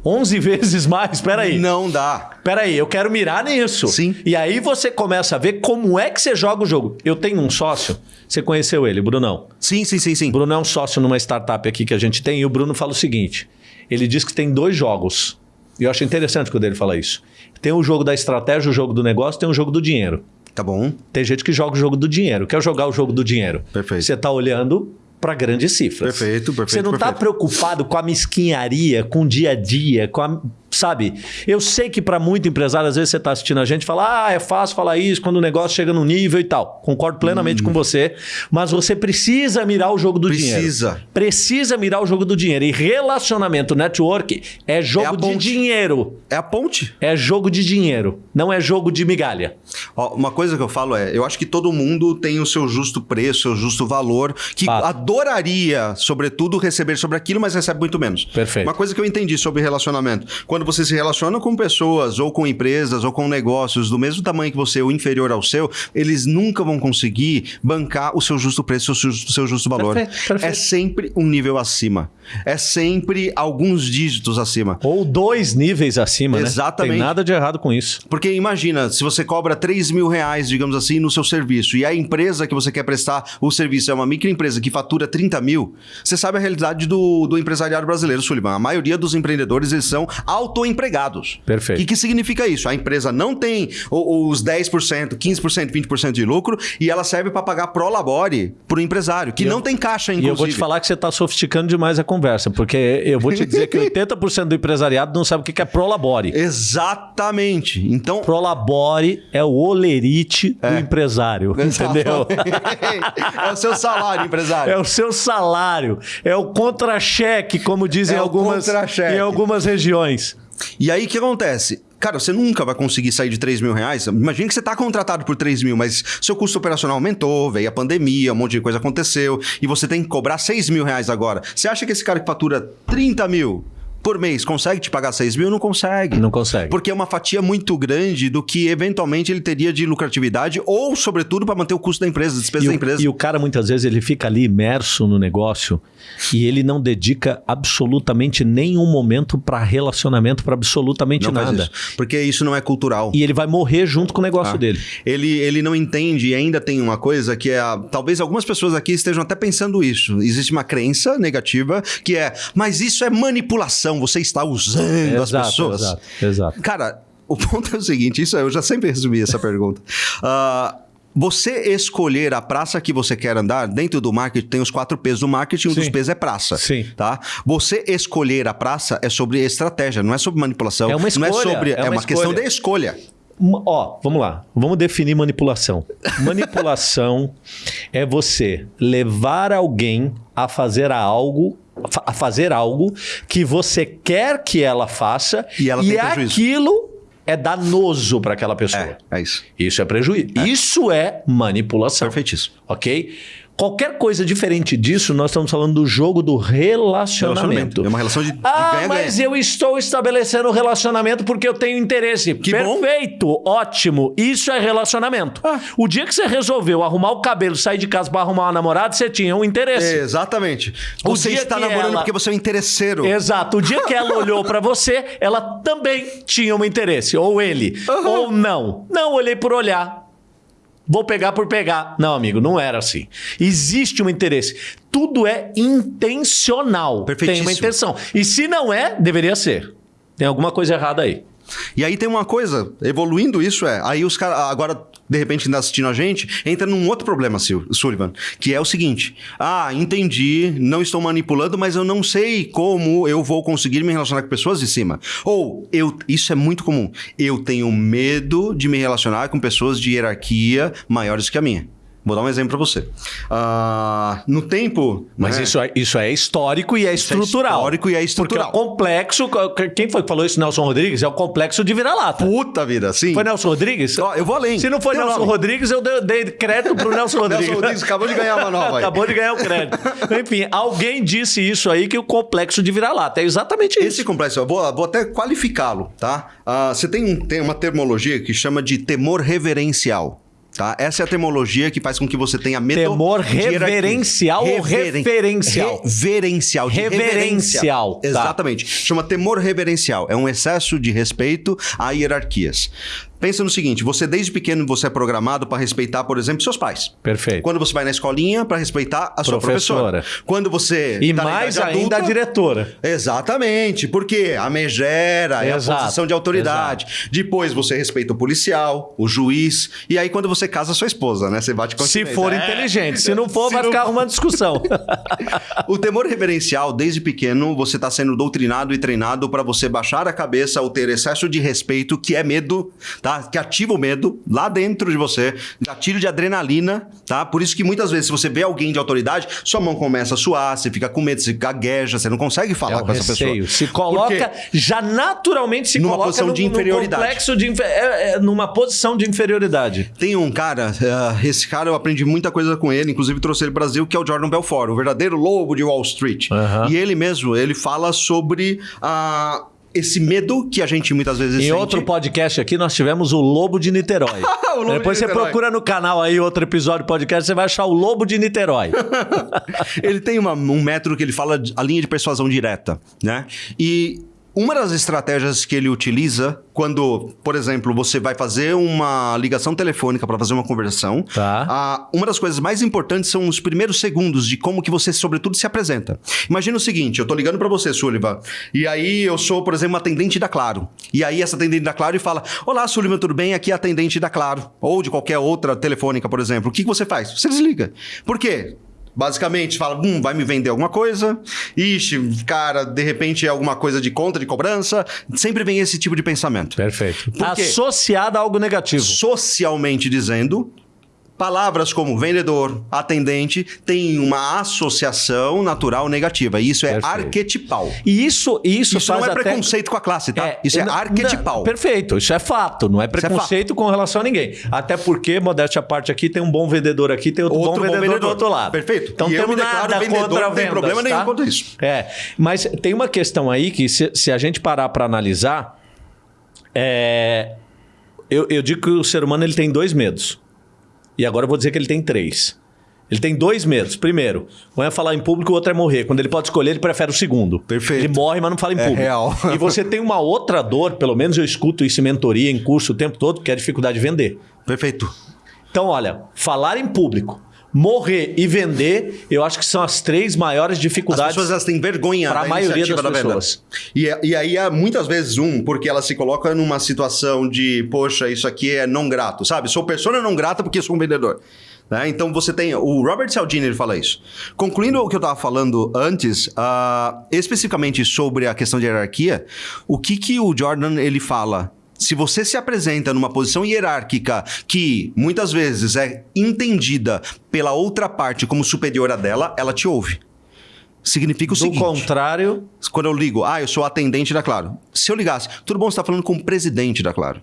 11 vezes mais, peraí. Não dá. Peraí, eu quero mirar nisso. Sim. E aí você começa a ver como é que você joga o jogo. Eu tenho um sócio, você conheceu ele, Brunão. Sim, sim, sim, sim. O Bruno é um sócio numa startup aqui que a gente tem e o Bruno fala o seguinte: ele diz que tem dois jogos. E eu acho interessante quando ele fala isso. Tem o jogo da estratégia, o jogo do negócio, tem o jogo do dinheiro. Tá bom. Tem gente que joga o jogo do dinheiro. Quer jogar o jogo do dinheiro? Perfeito. Você está olhando para grandes cifras. Perfeito, perfeito, Você não está preocupado com a mesquinharia, com o dia a dia, com a. Sabe? Eu sei que para muito empresário, às vezes você está assistindo a gente e fala, ah, é fácil falar isso quando o negócio chega no nível e tal. Concordo plenamente com você, mas você precisa mirar o jogo do dinheiro. Precisa. Precisa mirar o jogo do dinheiro. E relacionamento, network, é jogo É de dinheiro. É a ponte. É jogo de dinheiro, não é jogo de migalha. Ó, uma coisa que eu falo é, eu acho que todo mundo tem o seu justo preço, seu justo valor, que Fato. adoraria, sobretudo, receber sobre aquilo, mas recebe muito menos. Perfeito. Uma coisa que eu entendi sobre relacionamento. Quando quando você se relaciona com pessoas, ou com empresas, ou com negócios do mesmo tamanho que você, ou inferior ao seu, eles nunca vão conseguir bancar o seu justo preço, o seu, o seu justo valor. Perfeito, perfeito. É sempre um nível acima. É sempre alguns dígitos acima. Ou dois níveis acima, né? Exatamente. Tem nada de errado com isso. Porque imagina, se você cobra 3 mil reais, digamos assim, no seu serviço, e a empresa que você quer prestar o serviço é uma microempresa que fatura 30 mil, você sabe a realidade do, do empresariado brasileiro, Sullivan. A maioria dos empreendedores, eles são autoempregados. Perfeito. O que, que significa isso? A empresa não tem o- os 10%, 15%, 20% de lucro e ela serve para pagar pro labore pro empresário, que E eu- não tem caixa, E inclusive. eu vou te falar que você está sofisticando demais a conversa, porque eu vou te dizer que 80% do empresariado não sabe o que é prolabore. Exatamente. Então, Prolabore é o olerite do empresário, entendeu? <laughs> é o seu salário, empresário. É o seu salário, é o contra-cheque, como dizem É o algumas, em algumas regiões. E aí o que acontece? Cara, você nunca vai conseguir sair de 3 mil reais. Imagina que você está contratado por 3 mil, mas seu custo operacional aumentou, veio a pandemia, um monte de coisa aconteceu, e você tem que cobrar 6 mil reais agora. Você acha que esse cara que fatura 30 mil por mês consegue te pagar 6 mil? Não consegue. Não consegue. Porque é uma fatia muito grande do que eventualmente ele teria de lucratividade ou, sobretudo, para manter o custo da empresa, despesa E da o, empresa. e o cara muitas vezes ele fica ali imerso no negócio e ele não dedica absolutamente nenhum momento para relacionamento, para absolutamente não nada. isso. Porque isso não é cultural. E ele vai morrer junto com o negócio Ah. dele. Ele, ele não entende e ainda tem uma coisa que é. talvez algumas pessoas aqui estejam até pensando isso. Existe uma crença negativa que é, mas isso é manipulação, você está usando as Exato, pessoas. exato, exato. Cara, o ponto é o seguinte: isso eu já sempre resumi essa pergunta. <laughs> Ah, você escolher a praça que você quer andar, dentro do marketing tem os quatro P's do marketing, um dos Sim. P's é praça. Sim. Tá? Você escolher a praça é sobre estratégia, não é sobre manipulação. É uma Não é escolha, sobre. é É, uma uma, questão escolha. de escolha. Uma- Ó, vamos lá. Vamos definir manipulação. Manipulação <laughs> é você levar alguém a fazer algo, a fazer algo que você quer que ela faça E ela prejuízo. aquilo é danoso para aquela pessoa. É, é isso. Isso é prejuízo. Isso é manipulação. Perfeitíssimo. Ok? Qualquer coisa diferente disso, nós estamos falando do jogo do relacionamento. É uma relação de, de Ah, ganha-ganha. mas eu estou estabelecendo um relacionamento porque eu tenho interesse. Que bom. Perfeito, ótimo. Isso é relacionamento. Ah. O dia que você resolveu arrumar o cabelo, sair de casa para arrumar uma namorada, você tinha um interesse. Exatamente. O Você dia está que namorando ela- porque você é um interesseiro. Exato. O dia que ela olhou pra você, ela também tinha um interesse. Ou ele. Aham. Ou não. Não, olhei por olhar. Vou pegar por pegar. Não, amigo, não era assim. Existe um interesse. Tudo é intencional. Tem uma intenção. E se não é, deveria ser. Tem alguma coisa errada aí. E aí tem uma coisa, evoluindo isso é, aí os caras, agora, de repente, ainda assistindo a gente, entra num outro problema, Sil- Sullivan, que é o seguinte: ah, entendi, não estou manipulando, mas eu não sei como eu vou conseguir me relacionar com pessoas de cima. Ou, eu, isso é muito comum, eu tenho medo de me relacionar com pessoas de hierarquia maiores que a minha. Vou dar um exemplo para você. Ah, no tempo. Mas né, isso, é, isso é histórico e é estrutural. histórico e é estrutural. Porque é o complexo. Quem foi que falou isso, Nelson Rodrigues? É o complexo de vira-lata. Puta vida, sim. Foi Nelson Rodrigues? Ó, eu vou além. Se não foi Nelson nome. Rodrigues, eu dei, dei crédito pro Nelson <laughs> Rodrigues. Nelson Rodrigues acabou de ganhar uma nova aí. Acabou de ganhar o crédito. Enfim, alguém disse isso aí que o complexo de vira-lata. É exatamente isso. Esse complexo, eu vou, vou até qualificá-lo, tá? Ah, você tem, um- tem uma termologia que chama de temor reverencial. Tá? Essa é a termologia que faz com que você tenha medo Temor reverencial ou referencial? Reverencial. Reverencial, tá. Exatamente. Chama temor reverencial. É um excesso de respeito a hierarquias. Pensa no seguinte, você desde pequeno você é programado para respeitar, por exemplo, seus pais. Perfeito. Quando você vai na escolinha, para respeitar a sua Professora. Quando você E tá mais ainda a diretora. Exatamente, porque a megera é a Exato, posição de autoridade. Depois você respeita o policial, o juiz, e aí quando você casa sua esposa, né? Você bate com Se for inteligente. Se não for, <laughs> Se vai não ficar arrumando discussão. <laughs> O temor reverencial, desde pequeno, você está sendo doutrinado e treinado para você baixar a cabeça ou ter excesso de respeito, que é medo, tá? Que ativa o medo lá dentro de você, gatilho de adrenalina, tá? Por isso que muitas vezes, se você vê alguém de autoridade, sua mão começa a suar, você fica com medo, você gagueja, você não consegue falar É o com essa receio. pessoa. Se coloca, Por quê? já naturalmente se Numa coloca posição no, de inferioridade. complexo de é, é, numa posição de inferioridade. Tem um cara, eh, esse cara eu aprendi muita coisa com ele, inclusive trouxe ele pro Brasil, que é o Jordan Belfort, o verdadeiro lobo de Wall Street. Aham. E ele mesmo, ele fala sobre a esse medo que a gente muitas vezes Em sente. outro podcast aqui, nós tivemos o Lobo de Niterói. <laughs> Lobo Depois de você Niterói. procura no canal aí outro episódio podcast, você vai achar o Lobo de Niterói. <laughs> ele tem uma- um método que ele fala a linha de persuasão direta, né? E uma das estratégias que ele utiliza quando, por exemplo, você vai fazer uma ligação telefônica para fazer uma conversão, Tá. a- uma das coisas mais importantes são os primeiros segundos de como que você, sobretudo, se apresenta. Imagina o seguinte, eu tô ligando para você, Sullivan, e aí eu sou, por exemplo, uma atendente da Claro. E aí essa atendente da Claro e fala, olá, Sullivan, tudo bem? Aqui é a atendente da Claro. Ou de qualquer outra telefônica, por exemplo. O que que você faz? Você desliga. Por quê? Basicamente, fala, hum, vai me vender alguma coisa. Ixi, cara, de repente é alguma coisa de conta, de cobrança. Sempre vem esse tipo de pensamento. Perfeito. Por quê? Associado a algo negativo. Socialmente dizendo, palavras como vendedor, atendente, têm uma associação natural negativa. E isso é Perfeito. arquetipal. E isso, isso, Isso não é até... preconceito com a classe, tá? isso é não- arquetipal. não, perfeito, isso é fato, não é é preconceito com relação a ninguém. Até porque, modéstia à parte aqui, tem um bom vendedor aqui, tem outro, Outro bom, bom vendedor do vendedor. outro lado. Perfeito. Então E temos nada vendedor, contra não tem vendas, problema nenhum tá? contra isso. É, mas tem uma questão aí que se, se a gente parar para analisar, é, eu, eu digo que o ser humano ele tem dois medos. E agora eu vou dizer que ele tem três. Ele tem dois medos. Primeiro, um é falar em público, o outro é morrer. Quando ele pode escolher, ele prefere o segundo. Perfeito. Ele morre, mas não fala em É público. real. E você tem uma outra dor, pelo menos eu escuto isso em mentoria, em curso o tempo todo, que é a dificuldade de vender. Perfeito. Então, olha, falar em público, morrer e vender, eu acho que são as três maiores As dificuldades. pessoas elas têm vergonha Pra da maioria das da venda. pessoas. E, e aí é muitas vezes um, porque ela se coloca numa situação de, poxa, isso aqui é não grato, sabe? Sou persona não grata porque sou um vendedor. Né? Então você tem. O Robert Cialdini ele fala isso. Concluindo o que eu estava falando antes, ah, especificamente sobre a questão de hierarquia, o que, que o Jordan ele fala? Se você se apresenta numa posição hierárquica que muitas vezes é entendida pela outra parte como superior a dela, ela te ouve. Significa o Do seguinte. contrário, Quando eu ligo, ah, eu sou atendente da Claro. Se eu ligasse, tudo bom, você está falando com o presidente da Claro.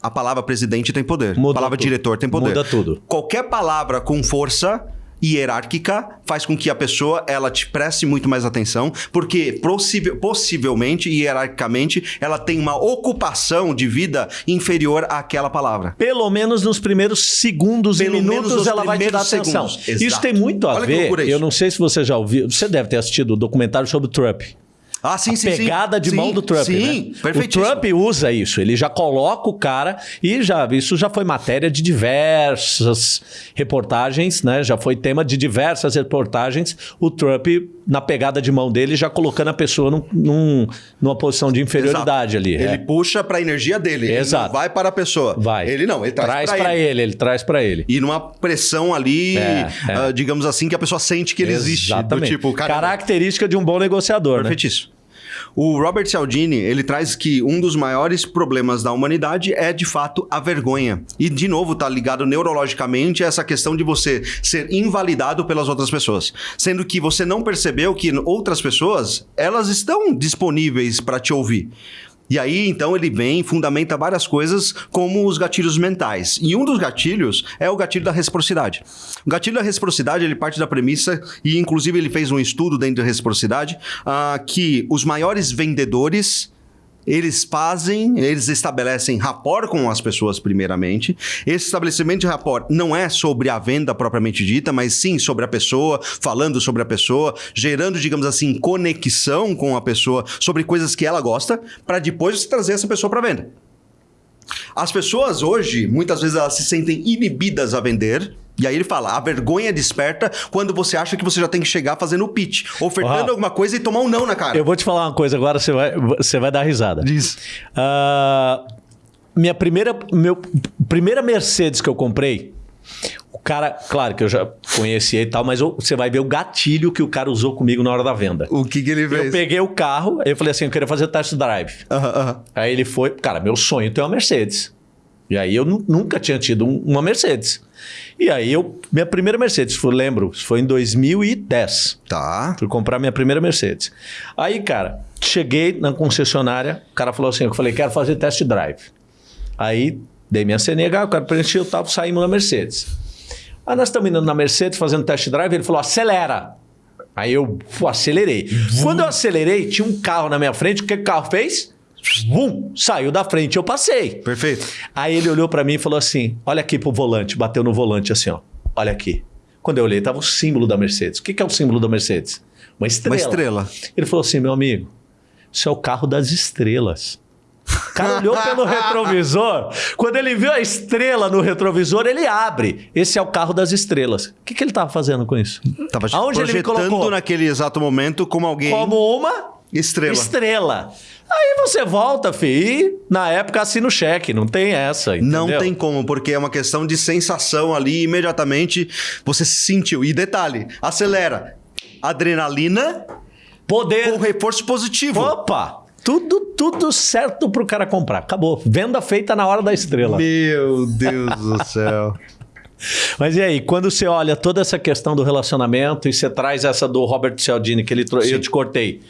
A palavra presidente tem poder. Muda a palavra tudo. diretor tem poder. Muda tudo. Qualquer palavra com força hierárquica faz com que a pessoa ela te preste muito mais atenção, porque possivel- possivelmente e hierarquicamente ela tem uma ocupação de vida inferior àquela palavra. pelo menos nos primeiros segundos Pelo e minutos ela vai te dar atenção. Isso tem muito a Olha ver. Eu não sei se você já ouviu. Você deve ter assistido o documentário sobre o Trump. Ah, sim, sim, sim. pegada de Sim, mão do Trump. Sim, né? O perfeitíssimo. Trump usa isso. Ele já coloca o cara e já isso já foi matéria de diversas reportagens, né? Já foi tema de diversas reportagens. O Trump na pegada de mão dele já colocando a pessoa num, num- numa posição de inferioridade Exato. ali. Ele é. puxa para a energia dele. Ele Exato. não vai para a pessoa. Vai. Ele não, ele traz, traz para ele. ele. ele traz para ele. E numa pressão ali, É, é. ah, digamos assim, que a pessoa sente que ele existe. Exatamente. Do tipo, cara, Característica de um bom negociador, né? O Robert Cialdini, ele traz que um dos maiores problemas da humanidade é, de fato, a vergonha. E, de novo, tá ligado neurologicamente a essa questão de você ser invalidado pelas outras pessoas. Sendo que você não percebeu que outras pessoas, elas estão disponíveis para te ouvir. E aí, então, ele vem e fundamenta várias coisas, como os gatilhos mentais. E um dos gatilhos é o gatilho da reciprocidade. O gatilho da reciprocidade, ele parte da premissa, e inclusive ele fez um estudo dentro da reciprocidade, ah, que os maiores vendedores eles fazem, eles estabelecem rapport com as pessoas primeiramente. Esse estabelecimento de rapport não é sobre a venda propriamente dita, mas sim sobre a pessoa, falando sobre a pessoa, gerando, digamos assim, conexão com a pessoa sobre coisas que ela gosta, para depois trazer essa pessoa para venda. As pessoas hoje, muitas vezes elas se sentem inibidas a vender. E aí ele fala, a vergonha desperta quando você acha que você já tem que chegar fazendo o pitch, ofertando Ah. alguma coisa e tomar um não na cara. Eu vou te falar uma coisa agora, você vai, você vai dar risada. Diz. Ah, minha primeira, meu, primeira Mercedes que eu comprei, o cara, claro que eu já conhecia e tal, mas você vai ver o gatilho que o cara usou comigo na hora da venda. O que, que ele Eu peguei o carro, eu falei assim, eu queria fazer test drive. Aham, aham. Aí ele foi, cara, meu sonho é ter uma Mercedes. E aí eu nu- nunca tinha tido um- uma Mercedes. E aí eu, minha primeira Mercedes, foi, lembro, foi em 2010. Tá. Fui comprar minha primeira Mercedes. Aí, cara, cheguei na concessionária, o cara falou assim: eu falei, quero fazer test drive. Aí dei minha CNH, o cara preencheu tal, saímos na Mercedes. Aí nós estamos indo na Mercedes fazendo test drive, ele falou: acelera. Aí eu pô, acelerei. Quando eu acelerei, tinha um carro na minha frente. O que o carro fez? Vum, saiu da frente, eu passei. Perfeito. Aí ele olhou pra mim e falou assim: Olha aqui pro volante, bateu no volante assim, ó. Olha aqui. Quando eu olhei, tava o símbolo da Mercedes. O que, que é o símbolo da Mercedes? Uma estrela. Uma estrela. Ele falou assim: Meu amigo, isso é o carro das estrelas. O cara olhou pelo <laughs> retrovisor. Quando ele viu a estrela no retrovisor, ele abre. Esse é o carro das estrelas. O que, que ele estava fazendo com isso? Tava Aonde ele me projetando colocou? naquele exato momento como alguém Como uma estrela. estrela. Aí você volta, fi, e na época assina o cheque. Não tem essa, Não entendeu? tem como, porque é uma questão de sensação ali, imediatamente você se sentiu. E detalhe, acelera. Adrenalina Poder. com reforço positivo. Opa! Tudo, tudo certo pro cara comprar. Acabou. Venda feita na hora da estrela. Meu Deus do <laughs> céu. Mas e aí, quando você olha toda essa questão do relacionamento e você traz essa do Robert Cialdini, que ele. Eu te cortei.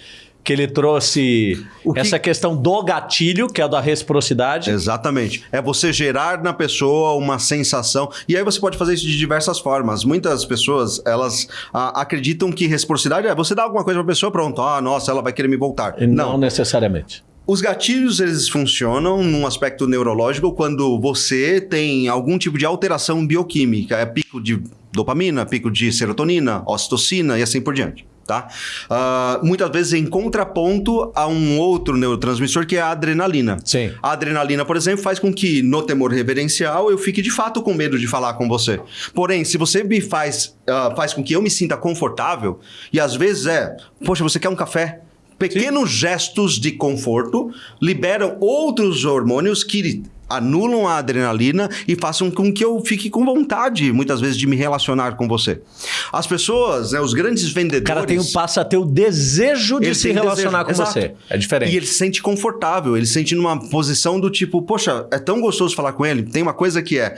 Que ele trouxe que- essa questão do gatilho, que é a da reciprocidade. Exatamente. É você gerar na pessoa uma sensação. E aí você pode fazer isso de diversas formas. Muitas pessoas, elas ah, acreditam que reciprocidade é você dar alguma coisa pra pessoa, pronto. Ah, nossa, ela vai querer me voltar. E Não necessariamente. Os gatilhos, eles funcionam num aspecto neurológico quando você tem algum tipo de alteração bioquímica. É pico de dopamina, pico de serotonina, ocitocina e assim por diante. Tá? Ah, muitas vezes em contraponto a um outro neurotransmissor que é a adrenalina. Sim. A adrenalina, por exemplo, faz com que no temor reverencial eu fique de fato com medo de falar com você. Porém, se você me faz, ah, faz com que eu me sinta confortável, e às vezes é, poxa, você quer um café? Pequenos gestos de conforto liberam outros hormônios que anulam a adrenalina e façam com que eu fique com vontade, muitas vezes, de me relacionar com você. As pessoas, né, os grandes vendedores... O cara tem, passa a ter o desejo de se relacionar desejo, com exato. você. É diferente. E ele se sente confortável, ele se sente numa posição do tipo, poxa, é tão gostoso falar com ele. Tem uma coisa que é.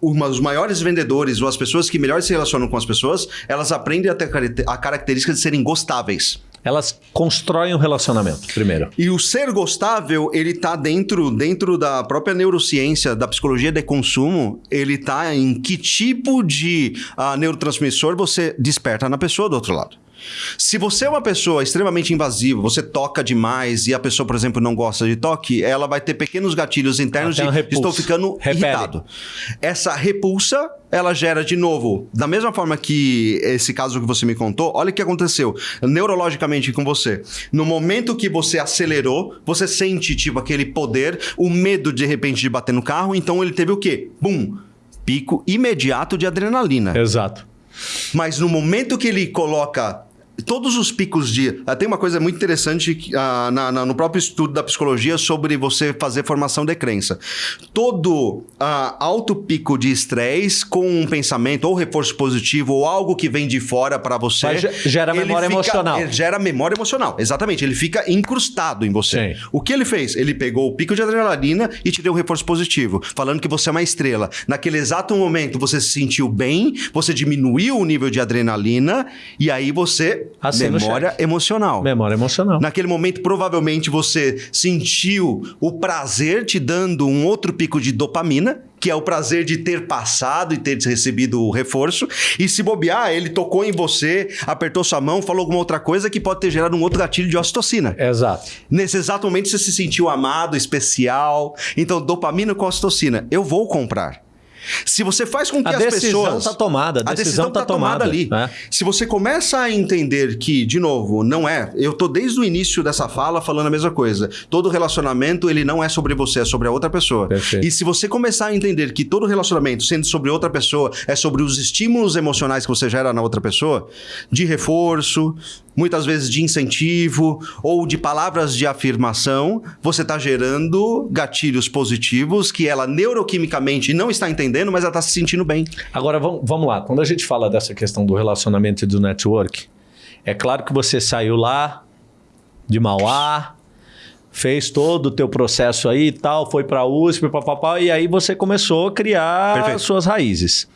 uma, os maiores vendedores ou as pessoas que melhor se relacionam com as pessoas, elas aprendem a ter a característica de serem gostáveis. Elas constroem um relacionamento, primeiro. E o ser gostável, ele tá dentro, dentro da própria neurociência, da psicologia de consumo, ele tá em que tipo de ah, neurotransmissor você desperta na pessoa do outro lado. Se você é uma pessoa extremamente invasiva, você toca demais e a pessoa, por exemplo, não gosta de toque, ela vai ter pequenos gatilhos internos de estou ficando Repele. irritado. Essa repulsa, ela gera de novo, da mesma forma que esse caso que você me contou, olha o que aconteceu neurologicamente com você. No momento que você acelerou, você sente tipo aquele poder, o medo de repente de bater no carro, então ele teve o quê? Bum! Pico imediato de adrenalina. Exato. Mas no momento que ele coloca todos os picos de. ah, Tem uma coisa muito interessante que, ah, na- na- no próprio estudo da psicologia sobre você fazer formação de crença. Todo ah, alto pico de estresse com um pensamento ou reforço positivo ou algo que vem de fora para você. Mas ge- gera memória fica- emocional. gera memória emocional, exatamente. Ele fica incrustado em você. Sim. O que ele fez? Ele pegou o pico de adrenalina e te deu um reforço positivo, falando que você é uma estrela. Naquele exato momento você se sentiu bem, você diminuiu o nível de adrenalina e aí você Assina o memória emocional. Memória emocional. Naquele momento, provavelmente você sentiu o prazer te dando um outro pico de dopamina, que é o prazer de ter passado e ter recebido o reforço. E se bobear, ele tocou em você, apertou sua mão, falou alguma outra coisa que pode ter gerado um outro gatilho de ocitocina. Exato. Nesse exato momento você se sentiu amado, especial. Então, dopamina com ocitocina. Eu vou comprar. Se você faz com que A as decisão pessoas. tá tomada, a decisão tá tomada, ali. né? Se você começa a entender que, de novo, não é. Eu tô desde o início dessa fala falando a mesma coisa. Todo relacionamento, ele não é sobre você, é sobre a outra pessoa. Perfeito. E se você começar a entender que todo relacionamento, sendo sobre outra pessoa, é sobre os estímulos emocionais que você gera na outra pessoa, de reforço, muitas vezes de incentivo ou de palavras de afirmação, você está gerando gatilhos positivos que ela neuroquimicamente não está entendendo, mas ela está se sentindo bem. Agora vamos, lá. Quando a gente fala dessa questão do relacionamento e do network, é claro que você saiu lá de Mauá, fez todo o teu processo aí e tal, foi para a USP, papapá, e aí você começou a criar Perfeito. suas raízes.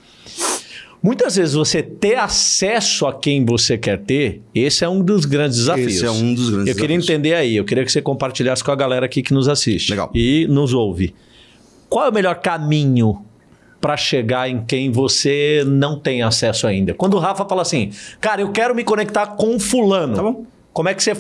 Muitas vezes você ter acesso a quem você quer ter, esse é um dos grandes desafios. Esse é um dos grandes Eu queria desafios. entender aí, eu queria que você compartilhasse com a galera aqui que nos assiste Legal. e nos ouve. Qual é o melhor caminho para chegar em quem você não tem acesso ainda? Quando o Rafa fala assim, cara, eu quero me conectar com fulano. Tá bom. Como é que você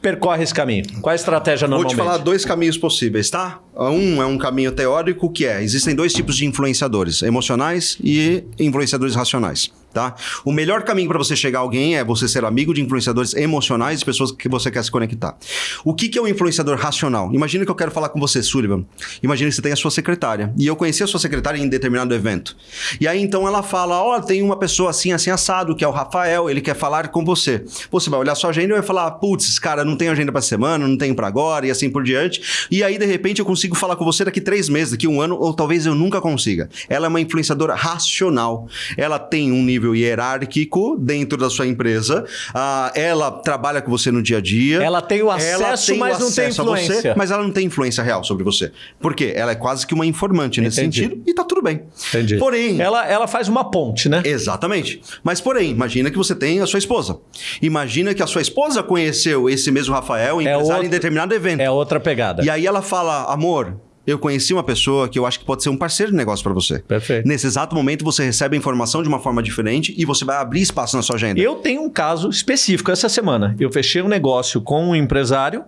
percorre esse caminho? Qual é a estratégia normalmente? Vou te falar dois caminhos possíveis, tá? Um é um caminho teórico que é: existem dois tipos de influenciadores, emocionais e influenciadores racionais. Tá? O melhor caminho para você chegar a alguém é você ser amigo de influenciadores emocionais e pessoas que você quer se conectar. O que, que é um influenciador racional? Imagina que eu quero falar com você, Sullivan. Imagina que você tem a sua secretária. E eu conheci a sua secretária em determinado evento. E aí então ela fala: Ó, oh, tem uma pessoa assim, assim, assado, que é o Rafael, ele quer falar com você. Você vai olhar sua agenda e vai falar: putz, cara, não tenho agenda para semana, não tenho para agora, e assim por diante. E aí, de repente, eu consigo falar com você daqui três meses, daqui um ano, ou talvez eu nunca consiga. Ela é uma influenciadora racional. Ela tem um nível nível hierárquico dentro da sua empresa. Uh, ela trabalha com você no dia a dia. Ela tem o acesso, tem mas o não tem influência. Você, mas ela não tem influência real sobre você. Por quê? Ela é quase que uma informante nesse Entendi. sentido e tá tudo bem. Entendi. Porém. Ela, ela faz uma ponte, né? Exatamente. Mas, porém, imagina que você tem a sua esposa. Imagina que a sua esposa conheceu esse mesmo Rafael, é empresário, outro, em determinado evento. É outra pegada. E aí ela fala, amor, eu conheci uma pessoa que eu acho que pode ser um parceiro de negócio para você. Perfeito. Nesse exato momento, você recebe a informação de uma forma diferente e você vai abrir espaço na sua agenda. Eu tenho um caso específico essa semana. Eu fechei um negócio com um empresário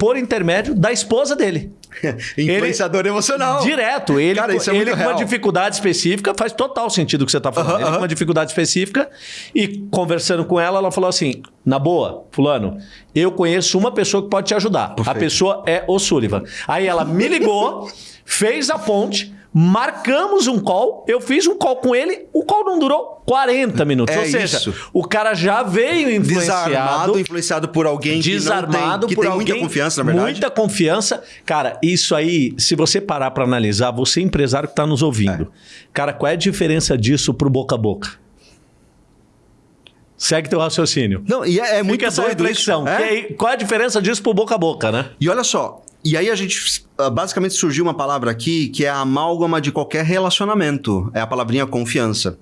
por intermédio da esposa dele. <laughs> Influenciador ele, emocional. Direto. Ele, Cara, isso é ele com real. uma dificuldade específica, faz total sentido o que você está falando. Uh -huh, ele com uma dificuldade específica e conversando com ela, ela falou assim: na boa, Fulano, eu conheço uma pessoa que pode te ajudar. Perfeito. A pessoa é o Sullivan. Aí ela me ligou, <laughs> fez a ponte Marcamos um call, eu fiz um call com ele, o call não durou 40 minutos. É Ou seja, isso. o cara já veio influenciado. Desarmado, influenciado por alguém desarmado que, tem, que tem alguém, muita confiança, na verdade. Muita confiança. Cara, isso aí, se você parar para analisar, você empresário que está nos ouvindo. É. Cara, qual é a diferença disso pro boca a boca? Segue teu raciocínio. Não, e é, é muito essa reflexão. É? qual é a diferença disso pro boca a boca, né? E olha só, e aí a gente ah, basicamente surgiu uma palavra aqui que é a amálgama de qualquer relacionamento. É a palavrinha confiança.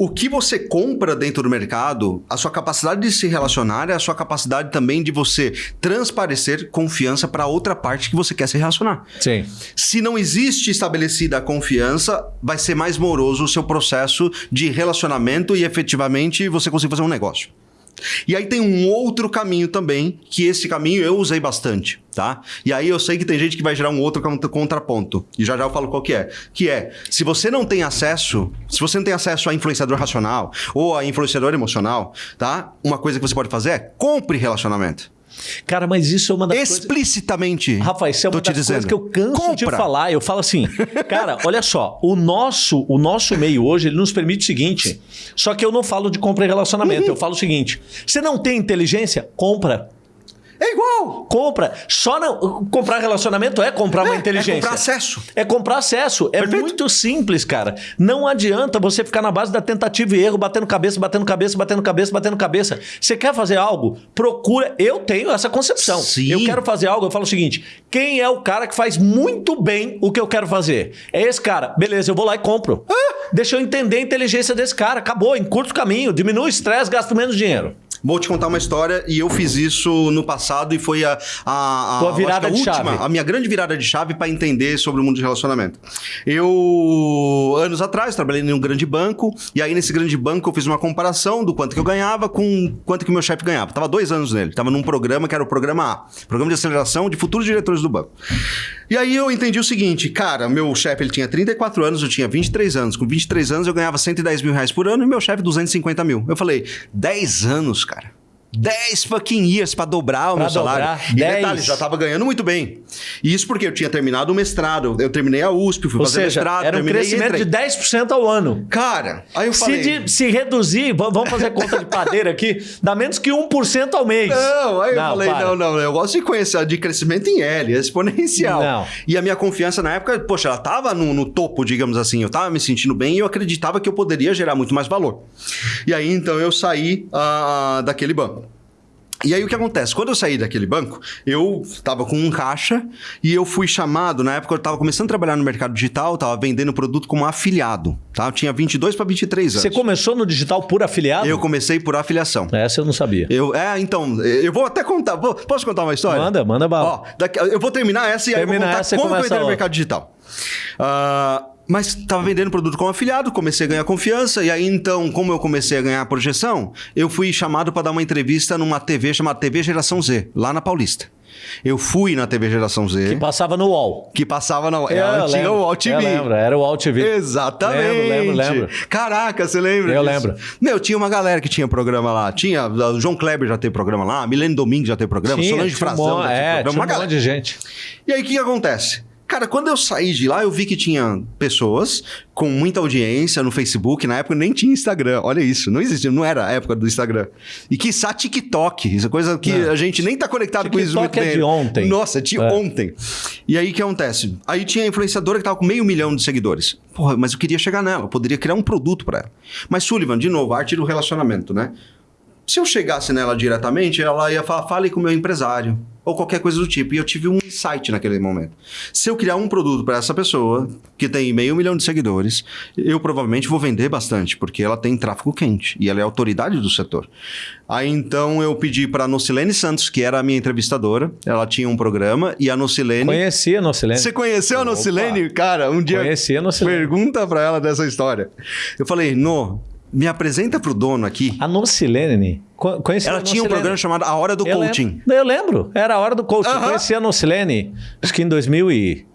O que você compra dentro do mercado, a sua capacidade de se relacionar é a sua capacidade também de você transparecer confiança para outra parte que você quer se relacionar. Sim. Se não existe estabelecida a confiança, vai ser mais moroso o seu processo de relacionamento e efetivamente você conseguir fazer um negócio. E aí tem um outro caminho também, que esse caminho eu usei bastante, tá? E aí eu sei que tem gente que vai gerar um outro contraponto. E já já eu falo qual que é. Que é, se você não tem acesso, se você não tem acesso a influenciador racional ou a influenciador emocional, tá? Uma coisa que você pode fazer é compre relacionamento. Cara, mas isso é uma das Explicitamente. Coisas... Rafael, isso é uma das dizendo. coisas que eu canso Compra. de falar. Eu falo assim, cara, olha só, o nosso, o nosso meio hoje, ele nos permite o seguinte, só que eu não falo de compra e relacionamento, uhum. eu falo o seguinte, você não tem inteligência? Compra. É igual. Compra. Só não. Comprar relacionamento é comprar é, uma inteligência. É comprar acesso. É comprar acesso. É Perfeito. muito simples, cara. Não adianta você ficar na base da tentativa e erro, batendo cabeça, batendo cabeça, batendo cabeça, batendo cabeça. Você quer fazer algo? Procura. Eu tenho essa concepção. Sim. Eu quero fazer algo, eu falo o seguinte: quem é o cara que faz muito bem o que eu quero fazer? É esse cara. Beleza, eu vou lá e compro. Ah. Deixa eu entender a inteligência desse cara. Acabou, em curto caminho. Diminui o estresse, gasto menos dinheiro. Vou te contar uma história e eu fiz isso no passado e foi a, a, a, Tua virada a última, chave. a minha grande virada de chave para entender sobre o mundo de relacionamento. Eu, anos atrás, trabalhei em um grande banco e aí nesse grande banco eu fiz uma comparação do quanto que eu ganhava com quanto que o meu chefe ganhava. Tava dois anos nele, tava num programa que era o programa A, Programa de Aceleração de Futuros Diretores do Banco. E aí eu entendi o seguinte, cara, meu chefe ele tinha 34 anos, eu tinha 23 anos. Com 23 anos eu ganhava 110 mil reais por ano e meu chefe 250 mil. Eu falei, 10 anos, cara. 10 fucking years para dobrar o pra meu salário. Dobrar, e 10. detalhe, já tava ganhando muito bem. E isso porque eu tinha terminado o mestrado. Eu terminei a USP, fui Ou fazer seja, mestrado. Era um crescimento de 10% ao ano. Cara, aí eu falei... Se, de, se reduzir, vamos fazer conta de padeira aqui, dá menos que 1% ao mês. Não, aí não, eu falei, para. não, não, eu gosto de conhecer de crescimento em L, exponencial. Não. E a minha confiança na época, poxa, ela tava no, no topo, digamos assim. Eu tava me sentindo bem e eu acreditava que eu poderia gerar muito mais valor. E aí, então, eu saí uh, daquele banco. E aí o que acontece? Quando eu saí daquele banco, eu estava com um caixa e eu fui chamado, na época eu estava começando a trabalhar no mercado digital, estava vendendo produto como afiliado, tá? Eu tinha 22 para 23 anos. Você começou no digital por afiliado? Eu comecei por afiliação. Essa eu não sabia. Eu, é, então, eu vou até contar, vou, posso contar uma história? Manda, manda bala. Ó, daqui, eu vou terminar essa e Termina aí eu vou contar como eu entrei no mercado digital. Uh, Mas estava vendendo produto como afiliado, comecei a ganhar confiança. E aí, então, como eu comecei a ganhar projeção, eu fui chamado para dar uma entrevista numa TV chamada TV Geração Z, lá na Paulista. Eu fui na TV Geração Z. Que passava no UOL. Que passava na Eu Ela tinha lembro, o UOL TV. Eu lembro, era o UOL TV. Exatamente. Lembro, lembro, lembro. Caraca, você lembra? Eu disso? lembro. Meu, tinha uma galera que tinha programa lá. Tinha o João Kleber já teve programa lá, Milene Domingues já teve programa, Tinha, Solange tinha um Frazão mon- já teve é, programa. tinha Uma um galera. monte de gente. E aí, o que acontece? Cara, quando eu saí de lá, eu vi que tinha pessoas com muita audiência no Facebook. Na época nem tinha Instagram. Olha isso, não existia, não era a época do Instagram. E quiçá TikTok. Isso é coisa que Não. a gente nem tá conectado com isso TikTok muito é bem. de ontem. Nossa, de É. ontem. E aí, o que acontece? Aí tinha a influenciadora que tava com meio milhão de seguidores. Porra, mas eu queria chegar nela. Eu poderia criar um produto para ela. Mas Sullivan, de novo, a arte do relacionamento, né? Se eu chegasse nela diretamente, ela ia falar, fale com o meu empresário. Ou qualquer coisa do tipo. E eu tive um insight naquele momento. Se eu criar um produto para essa pessoa, que tem meio milhão de seguidores, eu provavelmente vou vender bastante, porque ela tem tráfego quente. E ela é autoridade do setor. Aí então eu pedi para a Nocilene Santos, que era a minha entrevistadora. Ela tinha um programa. E a Nocilene. Conhecia a Nocilene. Você conheceu a Opa. Nocilene? Cara, um dia. Conhecia a Nocilene. Pergunta pra ela dessa história. Eu falei, No, me apresenta pro dono aqui. A Nocilene. co- Conhecia Ela a tinha um programa chamado A Hora do Eu Coaching. lembro, eu lembro. Era a hora do coaching. Aham. Conheci a Nocilene, acho que em 2000 e...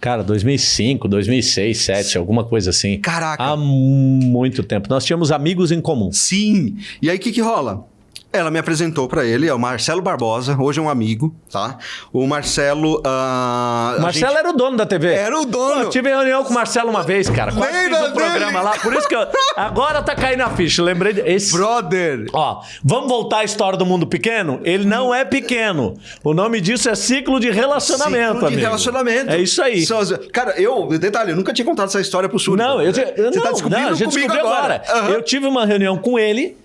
Cara, 2005, 2006, 2007, alguma coisa assim. Caraca. Há muito tempo. Nós tínhamos amigos em comum. Sim. E aí o que que rola? Ela me apresentou pra ele, é o Marcelo Barbosa, hoje é um amigo, tá? O Marcelo. a Marcelo gente- era o dono da TV. Era o dono. Pô, eu tive reunião com o Marcelo uma vez, cara. Quase Lembra fiz um programa lá. Por isso que eu... Agora tá caindo a ficha. Lembrei de... Esse... Brother. Ó, vamos voltar à história do mundo pequeno? Ele não é pequeno. O nome disso é ciclo de relacionamento, Ciclo de amigo. relacionamento. É isso aí. Cara, eu, detalhe, eu nunca tinha contado essa história pro Sul. Não, eu, te- Você não, tá descobrindo não, a gente comigo descobriu agora. Aham. Eu tive uma reunião com ele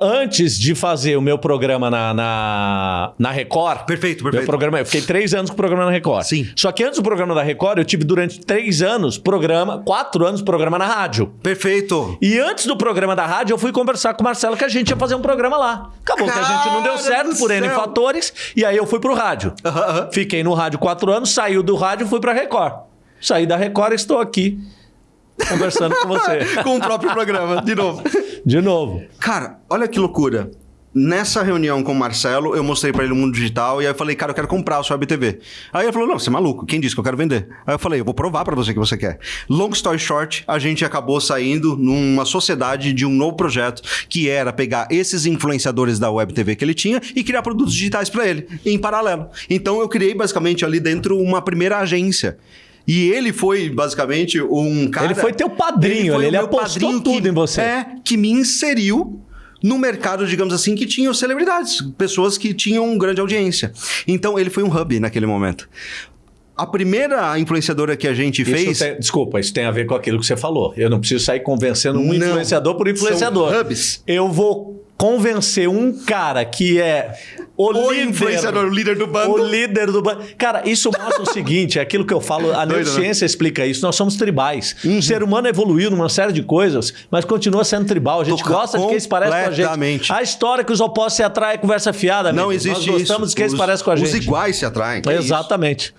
antes de fazer o meu programa na, na, na Record. Perfeito, Meu perfeito. programa, eu fiquei três anos com o programa na Record. Sim. Só que antes do programa da Record, eu tive durante três anos programa, quatro anos programa na rádio. Perfeito. E antes do programa da rádio, eu fui conversar com o Marcelo que a gente ia fazer um programa lá. Acabou que a gente não deu Cara certo por N fatores, e aí eu fui pro rádio. Fiquei no rádio quatro anos, saiu do rádio, fui pra Record. Saí da Record e estou aqui conversando com você. <laughs> Com o próprio programa, de novo. De novo. Cara, olha que loucura. Nessa reunião com o Marcelo, eu mostrei pra ele o mundo digital e aí eu falei, cara, eu quero comprar o seu Web TV. Aí ele falou, não, você é maluco, quem disse que eu quero vender? Aí eu falei, eu vou provar pra você que você quer. Long story short, a gente acabou saindo numa sociedade de um novo projeto que era pegar esses influenciadores da Web TV que ele tinha e criar produtos digitais pra ele, em paralelo. Então eu criei basicamente ali dentro uma primeira agência. E ele foi basicamente um cara. Ele foi teu padrinho, foi ele- o ele meu apostou padrinho tudo que- em você. É, que me inseriu no mercado, digamos assim, que tinham celebridades, pessoas que tinham grande audiência. Então ele foi um hub naquele momento. A primeira influenciadora que a gente Isso fez. tem- desculpa, isso tem a ver com aquilo que você falou. Eu não preciso sair convencendo um Não. influenciador por influenciador. São hubs. Eu vou convencer um cara que é o, O líder, influenciador, o líder do bando. O líder do bando. Cara, isso mostra o seguinte: é aquilo que eu falo, a <laughs> né? Uhum. neurociência explica isso. Nós somos tribais. O ser humano evoluiu numa série de coisas, mas continua sendo tribal. A gente gosta de quem se parece com a gente. A história que os opostos se atraem é conversa fiada, amigo. Não existe Nós gostamos isso. de quem se Os- parece com a gente. Os iguais se atraem. é isso. Exatamente.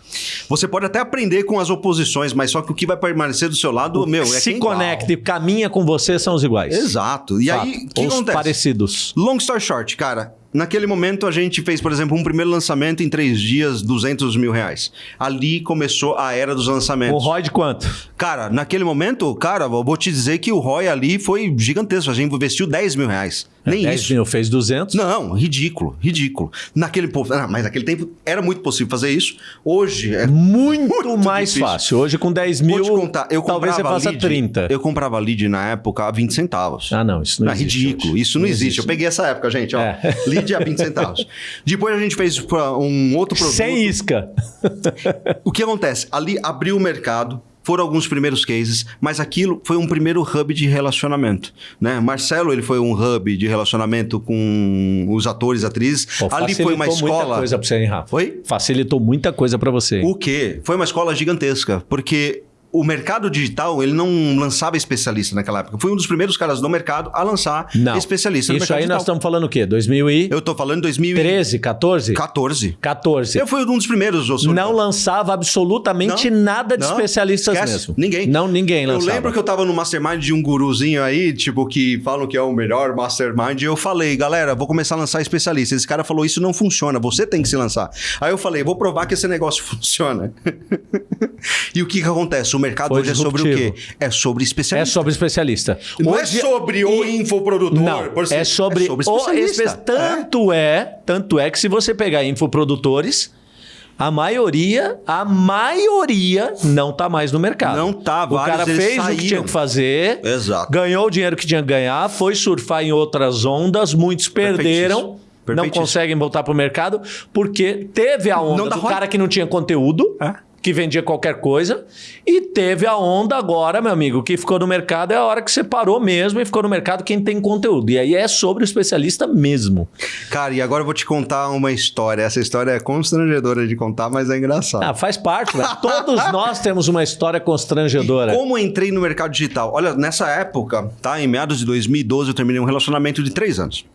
Você pode até aprender com as oposições, mas só que o que vai permanecer do seu lado, meu, é se conecta e caminha com você são os iguais. Exato. E Fato. aí, o que os acontece? parecidos. Long story short, cara. Naquele momento a gente fez, por exemplo, um primeiro lançamento em três dias, 200 mil reais. Ali começou a era dos O lançamentos. ROI de quanto? Cara, naquele momento, cara, eu vou te dizer que o ROI ali foi gigantesco. A gente investiu 10 mil reais. Nem 10 isso. mil fez 200. Não, ridículo, ridículo. Naquele, po- ah, mas naquele tempo era muito possível fazer isso. Hoje é Muito, Muito mais difícil. fácil. Hoje com 10 mil, contar, eu talvez você faça lead, 30. Eu comprava lead na época a 20 centavos. Ah, não, isso não é existe ridículo, hoje. isso não, Não existe. existe. Eu peguei essa época, gente, ó. É. Lead a 20 centavos. Depois a gente fez um outro produto. Sem isca. O que acontece? Ali abriu o mercado, foram alguns primeiros cases, mas aquilo foi um primeiro hub de relacionamento, né? Marcelo, ele foi um hub de relacionamento com os atores, atrizes. Pô, Ali foi uma facilitou muita escola. coisa pra você, hein, Rafa? Foi? Facilitou muita coisa pra você. hein? O quê? Foi uma escola gigantesca, porque o mercado digital, ele não lançava especialista naquela época. Fui um dos primeiros caras do mercado a lançar Não. especialista no Isso mercado aí digital. nós estamos falando o quê? 2013, Eu tô falando em 2014. 14? 14. Eu fui um dos primeiros. Não lançava absolutamente nada de Não, especialistas esquece. mesmo. Ninguém. Não, ninguém Eu lançava. lembro que eu tava no mastermind de um guruzinho aí, tipo, que falam que é o melhor mastermind. E eu falei, galera, vou começar a lançar especialista. Esse cara falou, isso não funciona, você tem que se lançar. Aí eu falei, vou provar que esse negócio <laughs> funciona. <laughs> e o que que acontece? O mercado hoje é sobre o quê? É sobre É especialista. sobre especialista. Não Hoje- é sobre o infoprodutor. Não, por é sobre, o especialista. espe- Tanto é. tanto é que se você pegar infoprodutores, a maioria, a maioria não tá mais no mercado. Não tá, O cara fez o que saíram. tinha que fazer, Exato. ganhou o dinheiro que tinha que ganhar, foi surfar em outras ondas, muitos perderam. Não conseguem voltar pro mercado porque teve a onda do roda. cara que não tinha conteúdo, É. que vendia qualquer coisa, e teve a onda agora, meu amigo, que ficou no mercado é a hora que você parou mesmo e ficou no mercado quem tem conteúdo. E aí é sobre o especialista mesmo. Cara, e agora eu vou te contar uma história. Essa história é constrangedora de contar, mas é engraçada. Ah, faz parte, velho. Todos <laughs> nós temos uma história constrangedora. Como eu entrei no mercado digital? Olha, nessa época, tá? Em meados de 2012, eu terminei um relacionamento de três anos.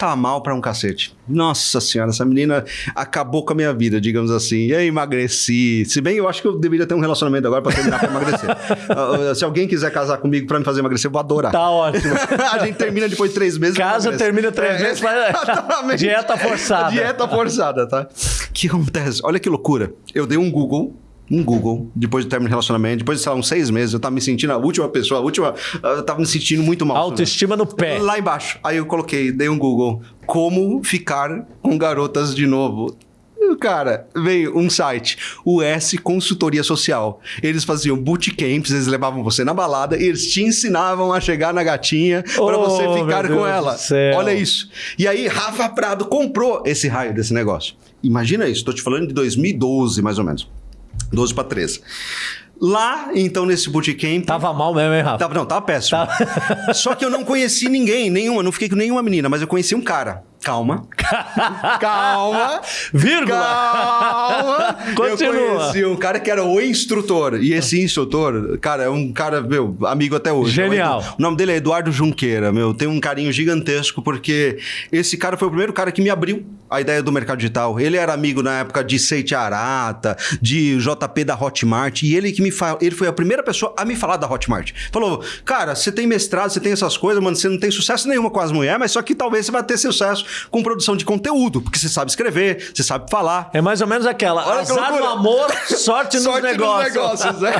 Tava mal pra um cacete. Nossa senhora, essa menina acabou com a minha vida, digamos assim. E aí emagreci. Se bem, eu acho que eu deveria ter um relacionamento agora pra terminar pra emagrecer. <laughs> Ah, ah, Se alguém quiser casar comigo pra me fazer emagrecer, eu vou adorar. Tá ótimo. <laughs> a gente termina depois de três meses. eu Casa termina três É, meses, faz- exatamente. dieta forçada. Dieta forçada, tá? O que acontece? Olha que loucura. Eu dei um Google. Um Google, depois do término de relacionamento, depois de, sei lá, uns seis meses, eu tava me sentindo a última pessoa, a última. Eu tava me sentindo muito mal. Autoestima no pé. Lá embaixo. Aí eu coloquei, dei um Google. Como ficar com garotas de novo? Cara, veio um site, o S Consultoria Social. Eles faziam bootcamps, eles levavam você na balada e eles te ensinavam a chegar na gatinha pra Oh, você meu ficar Deus com ela. Olha isso. E aí, Rafa Prado comprou esse raio desse negócio. Imagina isso, tô te falando de 2012, mais ou menos. 12 para 13. Lá, então, nesse bootcamp. Tava mal mesmo, hein, Rafa? Tava, não, tava péssimo. Só que eu não conheci ninguém, nenhuma, não fiquei com nenhuma menina, mas eu conheci um cara. Calma. <laughs> Calma. Vírgula. Calma. <laughs> Continua. Eu conheci um cara que era o instrutor. E esse instrutor, cara, é um cara, meu, amigo até hoje. Genial. O naro- O nome dele é Eduardo Junqueira, meu. Tem um carinho gigantesco, porque esse cara foi o primeiro cara que me abriu a ideia do mercado digital. Ele era amigo na época de Seite Arata, de JP da Hotmart, e ele que me fa... ele foi a primeira pessoa a me falar da Hotmart. Falou, cara, você tem mestrado, você tem essas coisas, mano, você não tem sucesso nenhuma com as mulheres, mas só que talvez você vai ter sucesso com produção de conteúdo, porque você sabe escrever, você sabe falar. É mais ou menos aquela. Olha que Azar no amor, <laughs> sorte, nos Sorte negócios. negócios, né?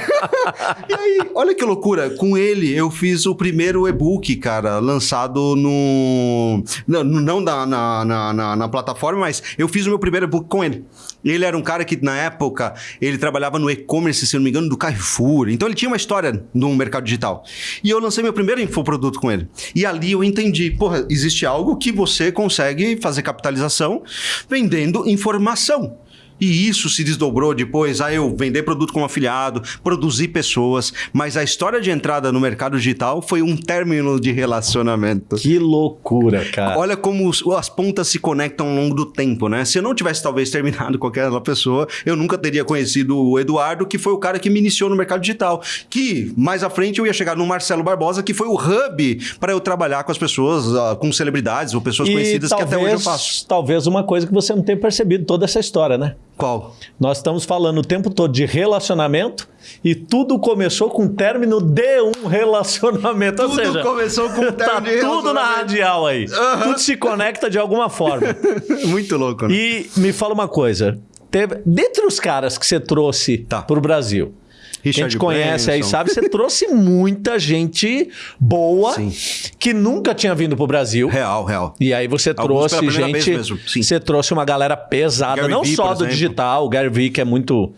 <laughs> e aí, olha que loucura. Com ele, eu fiz o primeiro e-book, cara, lançado no. Não, não na, na, na, na- na plataforma, mas eu fiz o meu primeiro e-book com ele. Ele era um cara que, na época, ele trabalhava no e-commerce, se não me engano, do Carrefour. Então, ele tinha uma história no mercado digital. E eu lancei meu primeiro infoproduto com ele. E ali eu entendi, porra, existe algo que você consegue fazer capitalização vendendo informação. E isso se desdobrou depois a eu vender produto como afiliado, produzir pessoas. Mas a história de entrada no mercado digital foi um término de relacionamento. Que loucura, cara. Olha como os- as pontas se conectam ao longo do tempo, né? Se eu não tivesse talvez terminado <laughs> com aquela pessoa, eu nunca teria conhecido o Eduardo, que foi o cara que me iniciou no mercado digital. Que mais à frente eu ia chegar no Marcelo Barbosa, que foi o hub para eu trabalhar com as pessoas, ah, com celebridades ou pessoas conhecidas que até hoje eu faço. Talvez uma coisa que você não tenha percebido toda essa história, né? Qual? Nós estamos falando o tempo todo de relacionamento e tudo começou com o término de um <laughs> relacionamento. Ou Tudo seja, começou com o <laughs> tá término de tudo na radial aí. Tudo se conecta de alguma forma. <laughs> Muito louco, né? E me fala uma coisa. Teve, dentre os caras que você trouxe Tá. para o Brasil, que a Richard gente conhece aí, Branson. sabe? Você trouxe muita gente boa Sim. que nunca tinha vindo para o Brasil. Real, real. E aí você Alguns trouxe gente. mesmo. Você trouxe uma galera pesada, Gary não Vee, só do exemplo. digital, o Gary Vee, que é muito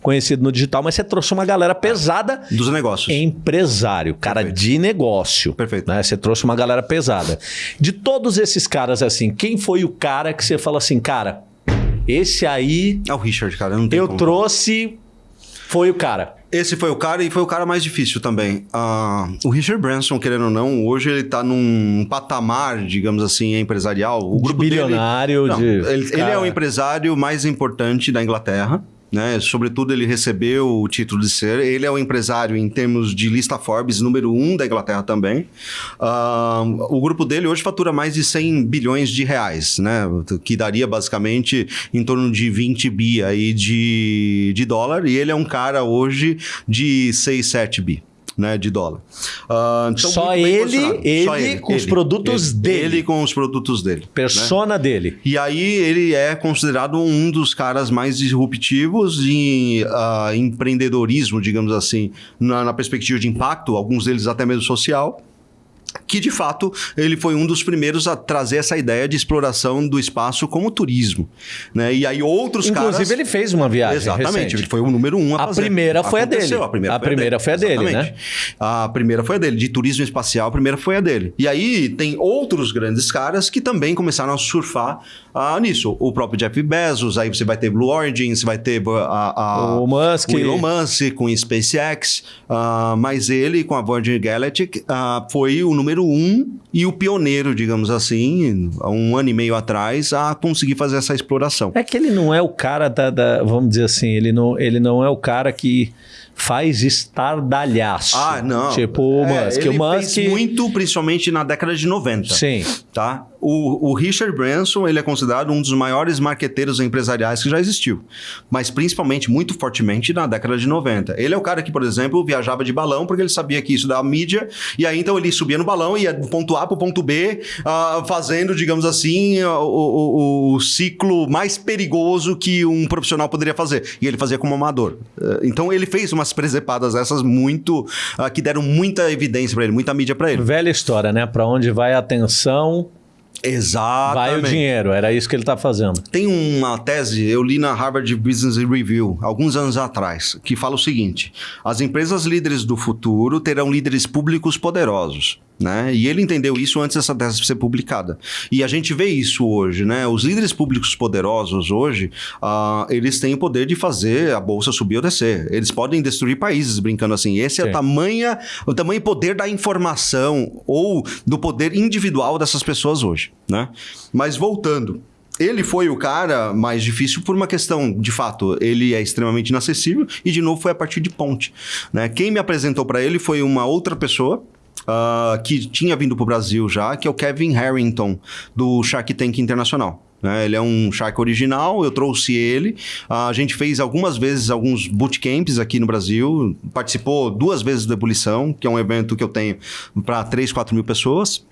conhecido no digital, mas você trouxe uma galera pesada. Dos negócios. Empresário, cara Perfeito. de negócio. Perfeito. Né? Você trouxe uma galera pesada. De todos esses caras, assim, quem foi o cara que você fala assim, cara, esse aí É o Richard, cara. Não tem eu como. trouxe, foi o cara. Esse foi o cara e foi o cara mais difícil também. Ah, o Richard Branson, querendo ou não, hoje ele tá num patamar, digamos assim, empresarial. O De grupo dele- bilionário, Não, de- ele, ele é o empresário mais importante da Inglaterra. Né? Sobretudo, ele recebeu o título de ser. Ele é o empresário em termos de lista Forbes, número um da Inglaterra também. Uh, o grupo dele hoje fatura mais de 100 bilhões de reais, né? Que daria basicamente em torno de 20 bi aí de, de dólar. E ele é um cara hoje de 6, 7 bi né, de dólar. Uh, então, só, ele, ele, só ele com ele, os produtos ele, dele. Ele com os produtos dele. Persona né? dele. E aí ele é considerado um dos caras mais disruptivos em uh, empreendedorismo, digamos assim, na, na perspectiva de impacto, alguns deles até mesmo social que de fato ele foi um dos primeiros a trazer essa ideia de exploração do espaço como turismo, né? E aí outros Inclusive, caras... ele fez uma viagem Exatamente, recente. ele foi o número um a, a fazer. Primeira foi Aconteceu, a dele. A primeira, a foi, primeira a foi a dele, Exatamente. né? A primeira foi a dele, de turismo espacial, a primeira foi a dele. E aí tem outros grandes caras que também começaram a surfar uh, nisso. O próprio Jeff Bezos, aí você vai ter Blue Origin, você vai ter a, a, o, Musk. o Elon Musk com SpaceX, uh, mas ele com a Virgin Galactic uh, foi o número um e o pioneiro, digamos assim, há um ano e meio atrás, a conseguir fazer essa exploração. É que ele não é o cara da, da vamos dizer assim, ele não, ele não é o cara que faz estardalhaço. Ah, não. Tipo o é, Musk. Ele o Musk... fez muito, principalmente na década de 90. Sim. Tá? O, o, Richard Branson ele é considerado um dos maiores marqueteiros empresariais que já existiu, mas principalmente muito fortemente na década de 90. Ele é o cara que, por exemplo, viajava de balão porque ele sabia que isso dava mídia, e aí então ele subia no balão e ia do ponto A para o ponto B, uh, fazendo, digamos assim, o, o, o, ciclo mais perigoso que um profissional poderia fazer. E ele fazia como amador. Uh, então ele fez umas presepadas essas muito. Uh, que deram muita evidência para ele, muita mídia para ele. Velha história, né? Para onde vai a atenção, Exatamente. Vai o dinheiro, era isso que ele está fazendo. Tem uma tese, eu li na Harvard Business Review, alguns anos atrás, que fala o seguinte: as empresas líderes do futuro terão líderes públicos poderosos. Né? E ele entendeu isso antes dessa tese ser publicada. E a gente vê isso hoje, né? Os líderes públicos poderosos hoje, uh, eles têm o poder de fazer a bolsa subir ou descer. Eles podem destruir países, brincando assim. Esse Sim. é o tamanho, o tamanho poder da informação ou do poder individual dessas pessoas hoje, né? Mas voltando, ele foi o cara mais difícil por uma questão, de fato, ele é extremamente inacessível e, de novo, foi a partir de ponte. Né? Quem me apresentou para ele foi uma outra pessoa uh, que tinha vindo para o Brasil já, que é o Kevin Harrington, do Shark Tank Internacional. Né? Ele é um Shark original, eu trouxe ele. A gente fez algumas vezes alguns bootcamps aqui no Brasil, participou duas vezes da Ebulição, que é um evento que eu tenho para 3, 4 mil pessoas.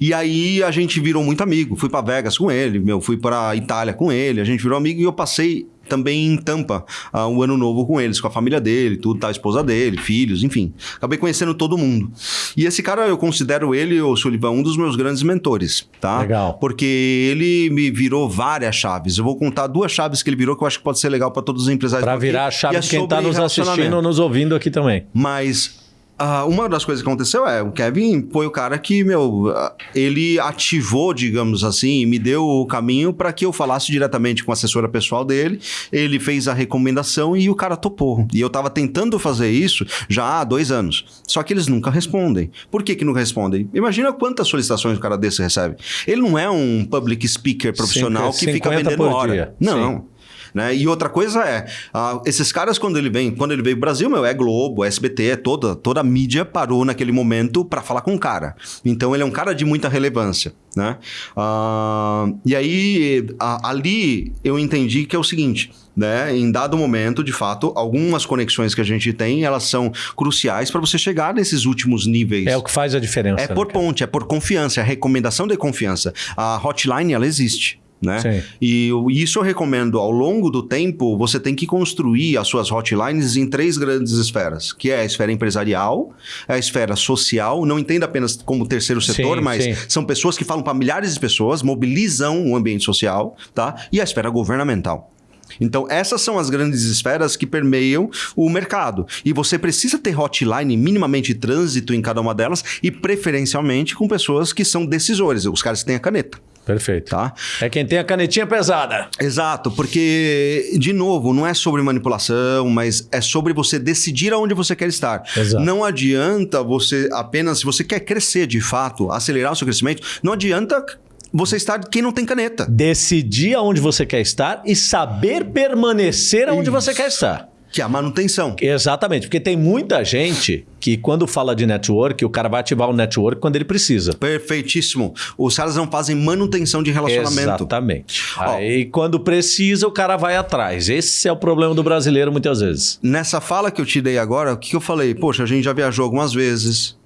E aí a gente virou muito amigo. Fui para Vegas com ele, meu, fui para Itália com ele, a gente virou amigo e eu passei também em Tampa uh, o ano novo com eles, com a família dele, tudo, tá, a esposa dele, filhos, enfim. Acabei conhecendo todo mundo. E esse cara, eu considero ele, o Sullivan, um dos meus grandes mentores, tá? Legal. Porque ele me virou várias chaves. Eu vou contar duas chaves que ele virou que eu acho que pode ser legal para todos os empresários. Para virar a chave é de quem está nos assistindo ou nos ouvindo aqui também. Mas Uh, uma das coisas que aconteceu é, o Kevin foi o cara que, meu, ele ativou, digamos assim, me deu o caminho para que eu falasse diretamente com a assessora pessoal dele. Ele fez a recomendação e o cara topou. E eu tava tentando fazer isso já há dois anos. Só que eles nunca respondem. Por que que nunca respondem? Imagina quantas solicitações o cara desse recebe. Ele não é um public speaker profissional que fica vendendo hora. Dia. Não. Sim. Né? E outra coisa é, uh, esses caras, quando ele vem, quando ele veio pro Brasil, meu, é Globo, é SBT, é toda, toda a mídia parou naquele momento para falar com o cara. Então ele é um cara de muita relevância. Né? Uh, e aí, ali eu entendi que é o seguinte. Né? Em dado momento, de fato, algumas conexões que a gente tem, elas são cruciais para você chegar nesses últimos níveis. É o que faz a diferença. É por né, ponte, é por confiança, é recomendação de confiança. A hotline, ela existe né? Sim. E isso eu recomendo ao longo do tempo, você tem que construir as suas hotlines em três grandes esferas, que é a esfera empresarial, a esfera social, não entenda apenas como terceiro setor, sim, mas sim. são pessoas que falam para milhares de pessoas, mobilizam o ambiente social, tá? E a esfera governamental. Então, essas são as grandes esferas que permeiam o mercado. E você precisa ter hotline minimamente trânsito em cada uma delas e preferencialmente com pessoas que são decisores, os caras que têm a caneta. Perfeito. Tá? É quem tem a canetinha pesada. Exato, porque, de novo, não é sobre manipulação, mas é sobre você decidir aonde você quer estar. Exato. Não adianta você apenas, se você quer crescer de fato, acelerar o seu crescimento, não adianta você estar quem não tem caneta. Decidir aonde você quer estar e saber permanecer aonde Isso. você quer estar. Que é a manutenção. Exatamente, porque tem muita gente que quando fala de network, o cara vai ativar o network quando ele precisa. Perfeitíssimo. Os caras não fazem manutenção de relacionamento. Exatamente. Aí quando precisa, o cara vai atrás. Esse é o problema do brasileiro muitas vezes. Nessa fala que eu te dei agora, o que, eu falei? Poxa, a gente já viajou algumas vezes.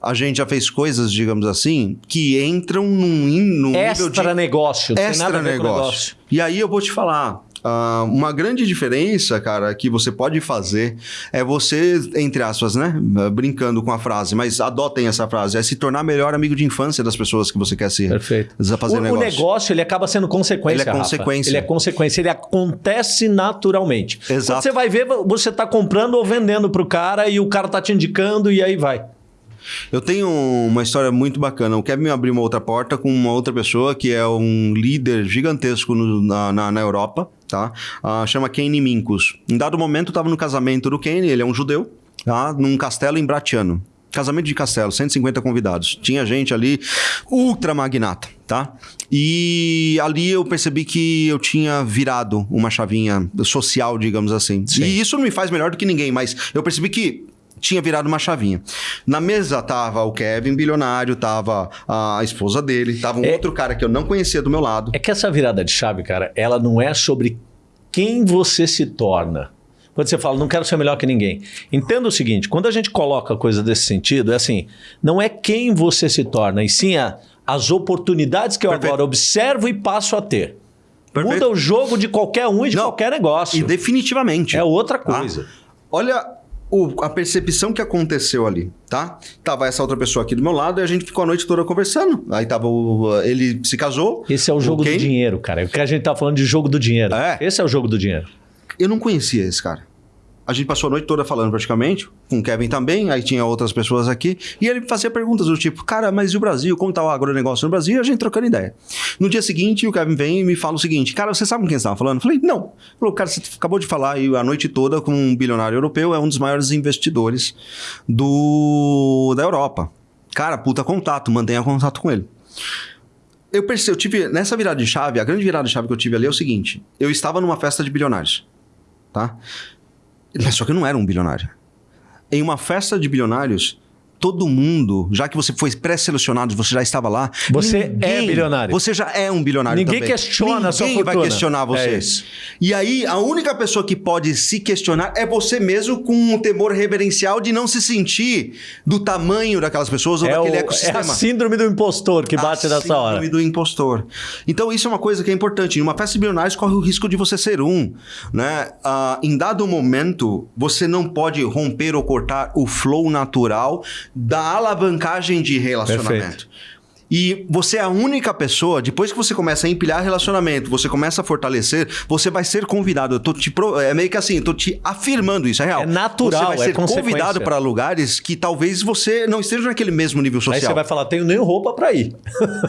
A gente já fez coisas, digamos assim, que entram num, num nível de Extra negócio. Não tem nada extra a ver com negócio. E aí eu vou te falar. Ah, uma grande diferença, cara, que você pode fazer é você, entre aspas, né? Brincando com a frase, mas adotem essa frase, é se tornar melhor amigo de infância das pessoas que você quer ser. Perfeito. Fazer o, o negócio. negócio, ele acaba sendo consequência. Ele é Rafa. consequência. Ele é consequência. Ele acontece naturalmente. Exato. Quando você vai ver, você está comprando ou vendendo para o cara e o cara tá te indicando e aí vai. Eu tenho uma história muito bacana. O Kevin me abriu uma outra porta com uma outra pessoa que é um líder gigantesco no- na, na, na Europa, tá? Ah, chama Kenny Minkus. Em dado momento, eu estava no casamento do Kenny, ele é um judeu, tá? Num castelo em Bratiano. Casamento de castelo, 150 convidados. Tinha gente ali ultra magnata, tá? E ali eu percebi que eu tinha virado uma chavinha social, digamos assim. Sim. E isso não me faz melhor do que ninguém, mas eu percebi que tinha virado uma chavinha. Na mesa tava o Kevin, bilionário, tava a esposa dele, tava um É- outro cara que eu não conhecia do meu lado. É que essa virada de chave, cara, ela não é sobre quem você se torna. Quando você fala, não quero ser melhor que ninguém. Entenda o seguinte: quando a gente coloca coisa desse sentido, é assim, não é quem você se torna, e sim a- as oportunidades que eu Perfeito. agora observo e passo a ter. Perfeito. Muda o jogo de qualquer um e de Não, qualquer negócio. E definitivamente. É outra tá? coisa. Olha o- a percepção que aconteceu ali, tá? Tava essa outra pessoa aqui do meu lado e a gente ficou a noite toda conversando. Aí tava o, ele se casou. Esse é o jogo do dinheiro, cara. O que a gente tá falando de jogo do dinheiro. É. Esse é o jogo do dinheiro. Eu não conhecia esse cara. A gente passou a noite toda falando praticamente, com o Kevin também, aí tinha outras pessoas aqui, e ele fazia perguntas do tipo, cara, mas e o Brasil? Como tá o agronegócio no Brasil? E a gente trocando ideia. No dia seguinte, o Kevin vem e me fala o seguinte, cara, você sabe com quem você estava falando? Eu falei, não. Falou, cara, você acabou de falar aí a noite toda com um bilionário europeu, é um dos maiores investidores do da Europa. Cara, puta contato, mantenha contato com ele. Eu percebi, eu tive, nessa virada de chave, a grande virada de chave que eu tive ali é o seguinte, eu estava numa festa de bilionários tá? Mas só que eu não era um bilionário. Em uma festa de bilionários, todo mundo, já que você foi pré-selecionado, você já estava lá. Você é bilionário. Você já é um bilionário Ninguém também. questiona a sua Ninguém vai fortuna. questionar você. É isso. E aí, a única pessoa que pode se questionar é você mesmo com um temor reverencial de não se sentir do tamanho daquelas pessoas ou É, o- daquele é ecossistema. a síndrome do impostor que bate A nessa hora. síndrome do impostor. Então, isso é uma coisa que é importante. Em uma festa de bilionários, corre o risco de você ser um. Né? Ah, em dado momento, você não pode romper ou cortar o flow natural da alavancagem de relacionamento. Perfeito. E você é a única pessoa, depois que você começa a empilhar relacionamento, você começa a fortalecer, você vai ser convidado. Eu tô te pro- É meio que assim, eu tô te afirmando isso, é real. É natural, Você vai é ser consequência. convidado para lugares que talvez você não esteja naquele mesmo nível Aí social. você vai falar, tenho nem roupa pra ir.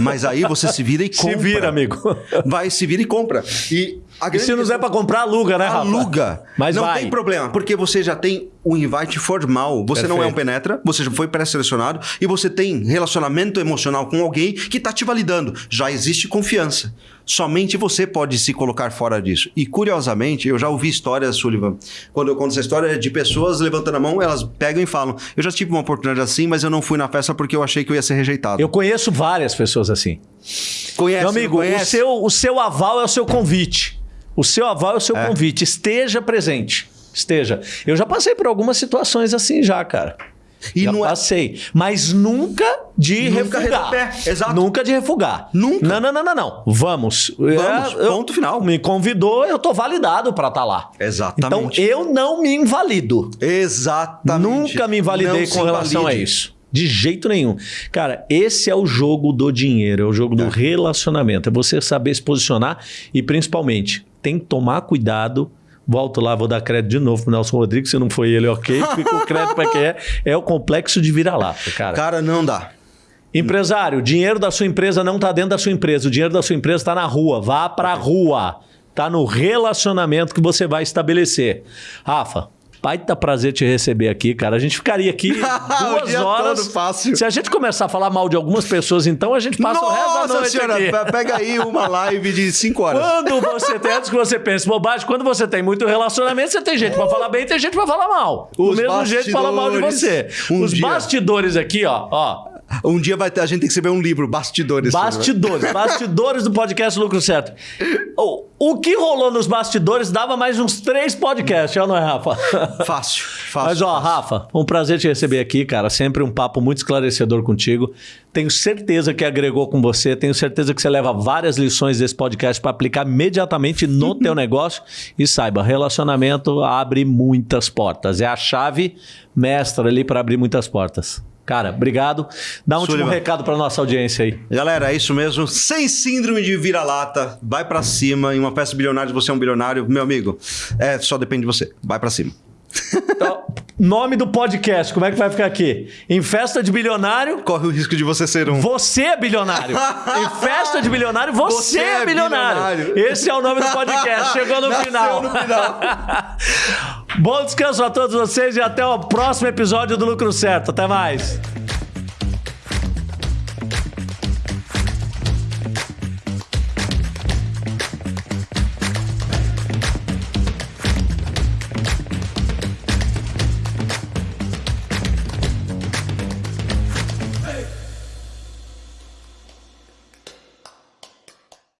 Mas aí você se vira e <laughs> Se compra. vira, amigo. Vai, se vira e compra. E, E se não der pra comprar, aluga, né, Rafa? Aluga. Mas não vai. tem problema, porque você já tem o invite formal. Você não é um Perfeito. penetra, você já foi pré-selecionado e você tem relacionamento emocional com alguém que tá te validando. Já existe confiança. Somente você pode se colocar fora disso. E curiosamente, eu já ouvi histórias, Sullivan. Quando eu conto essa história de pessoas levantando a mão, elas pegam e falam: Eu já tive uma oportunidade assim, mas eu não fui na festa porque eu achei que eu ia ser rejeitado. Eu conheço várias pessoas assim. Conhece, Meu amigo, não o conhece? seu, o seu aval é o seu convite. O seu aval é o seu É. convite. Esteja presente. Esteja. Eu já passei por algumas situações assim já, cara. E já não é- passei. Mas nunca de Nunca refugar. retroceder, exato. Nunca de refugar. Nunca. Não, não, não, não, não. Vamos. Vamos, É, eu- ponto final. Me convidou, eu tô validado pra estar lá. Exatamente. Então eu não me invalido. Exatamente. Nunca me invalidei Não com relação a invalide. isso. De jeito nenhum. Cara, esse é o jogo do dinheiro, é o jogo do relacionamento. É você saber se posicionar e, principalmente, tem que tomar cuidado. Volto lá, vou dar crédito de novo pro Nelson Rodrigues. Se não foi ele, ok. Fica o crédito para quem é. É o complexo de vira-lata, cara. Cara, não dá. Empresário, o dinheiro da sua empresa não está dentro da sua empresa. O dinheiro da sua empresa está na rua. Vá para a rua. Está no relacionamento que você vai estabelecer. Rafa, baita prazer te receber aqui, cara. A gente ficaria aqui <laughs> duas horas. fácil. Se a gente começar a falar mal de algumas pessoas, então a gente passa o resto da Nossa noite senhora, aqui. pe- pega aí uma live de 5 horas. Quando você tem, antes que você pense bobagem, quando você tem muito relacionamento, você tem gente pra falar bem e tem gente pra falar mal. Do Os mesmo jeito fala mal de você. Um Os dia. bastidores aqui, ó, ó. Um dia vai ter, a gente tem que escrever um livro, Bastidores. Bastidores, bastidores do podcast Lucro Certo. O, o que rolou nos bastidores dava mais uns três podcasts, é ou não é, Rafa? Fácil, fácil. Mas ó, fácil. Rafa, um prazer te receber aqui, cara. Sempre um papo muito esclarecedor contigo. Tenho certeza que agregou com você. Tenho certeza que você leva várias lições desse podcast para aplicar imediatamente no <laughs> teu negócio. E saiba, relacionamento abre muitas portas. É a chave mestra ali para abrir muitas portas. Cara, obrigado. Dá um último recado para nossa audiência aí. Galera, é isso mesmo. Sem síndrome de vira-lata, vai pra cima. Em uma festa bilionária, você é um bilionário. Meu amigo, é, só depende de você. Vai pra cima. Então, nome do podcast, como é que vai ficar aqui? Em festa de bilionário, Corre o risco de você ser um. Você é bilionário. Em festa de bilionário, você, Você é, é bilionário. bilionário. Esse é o nome do podcast. Chegou no Nasceu final. no final. <laughs> Bom descanso a todos vocês e até o próximo episódio do Lucro Certo. Até mais.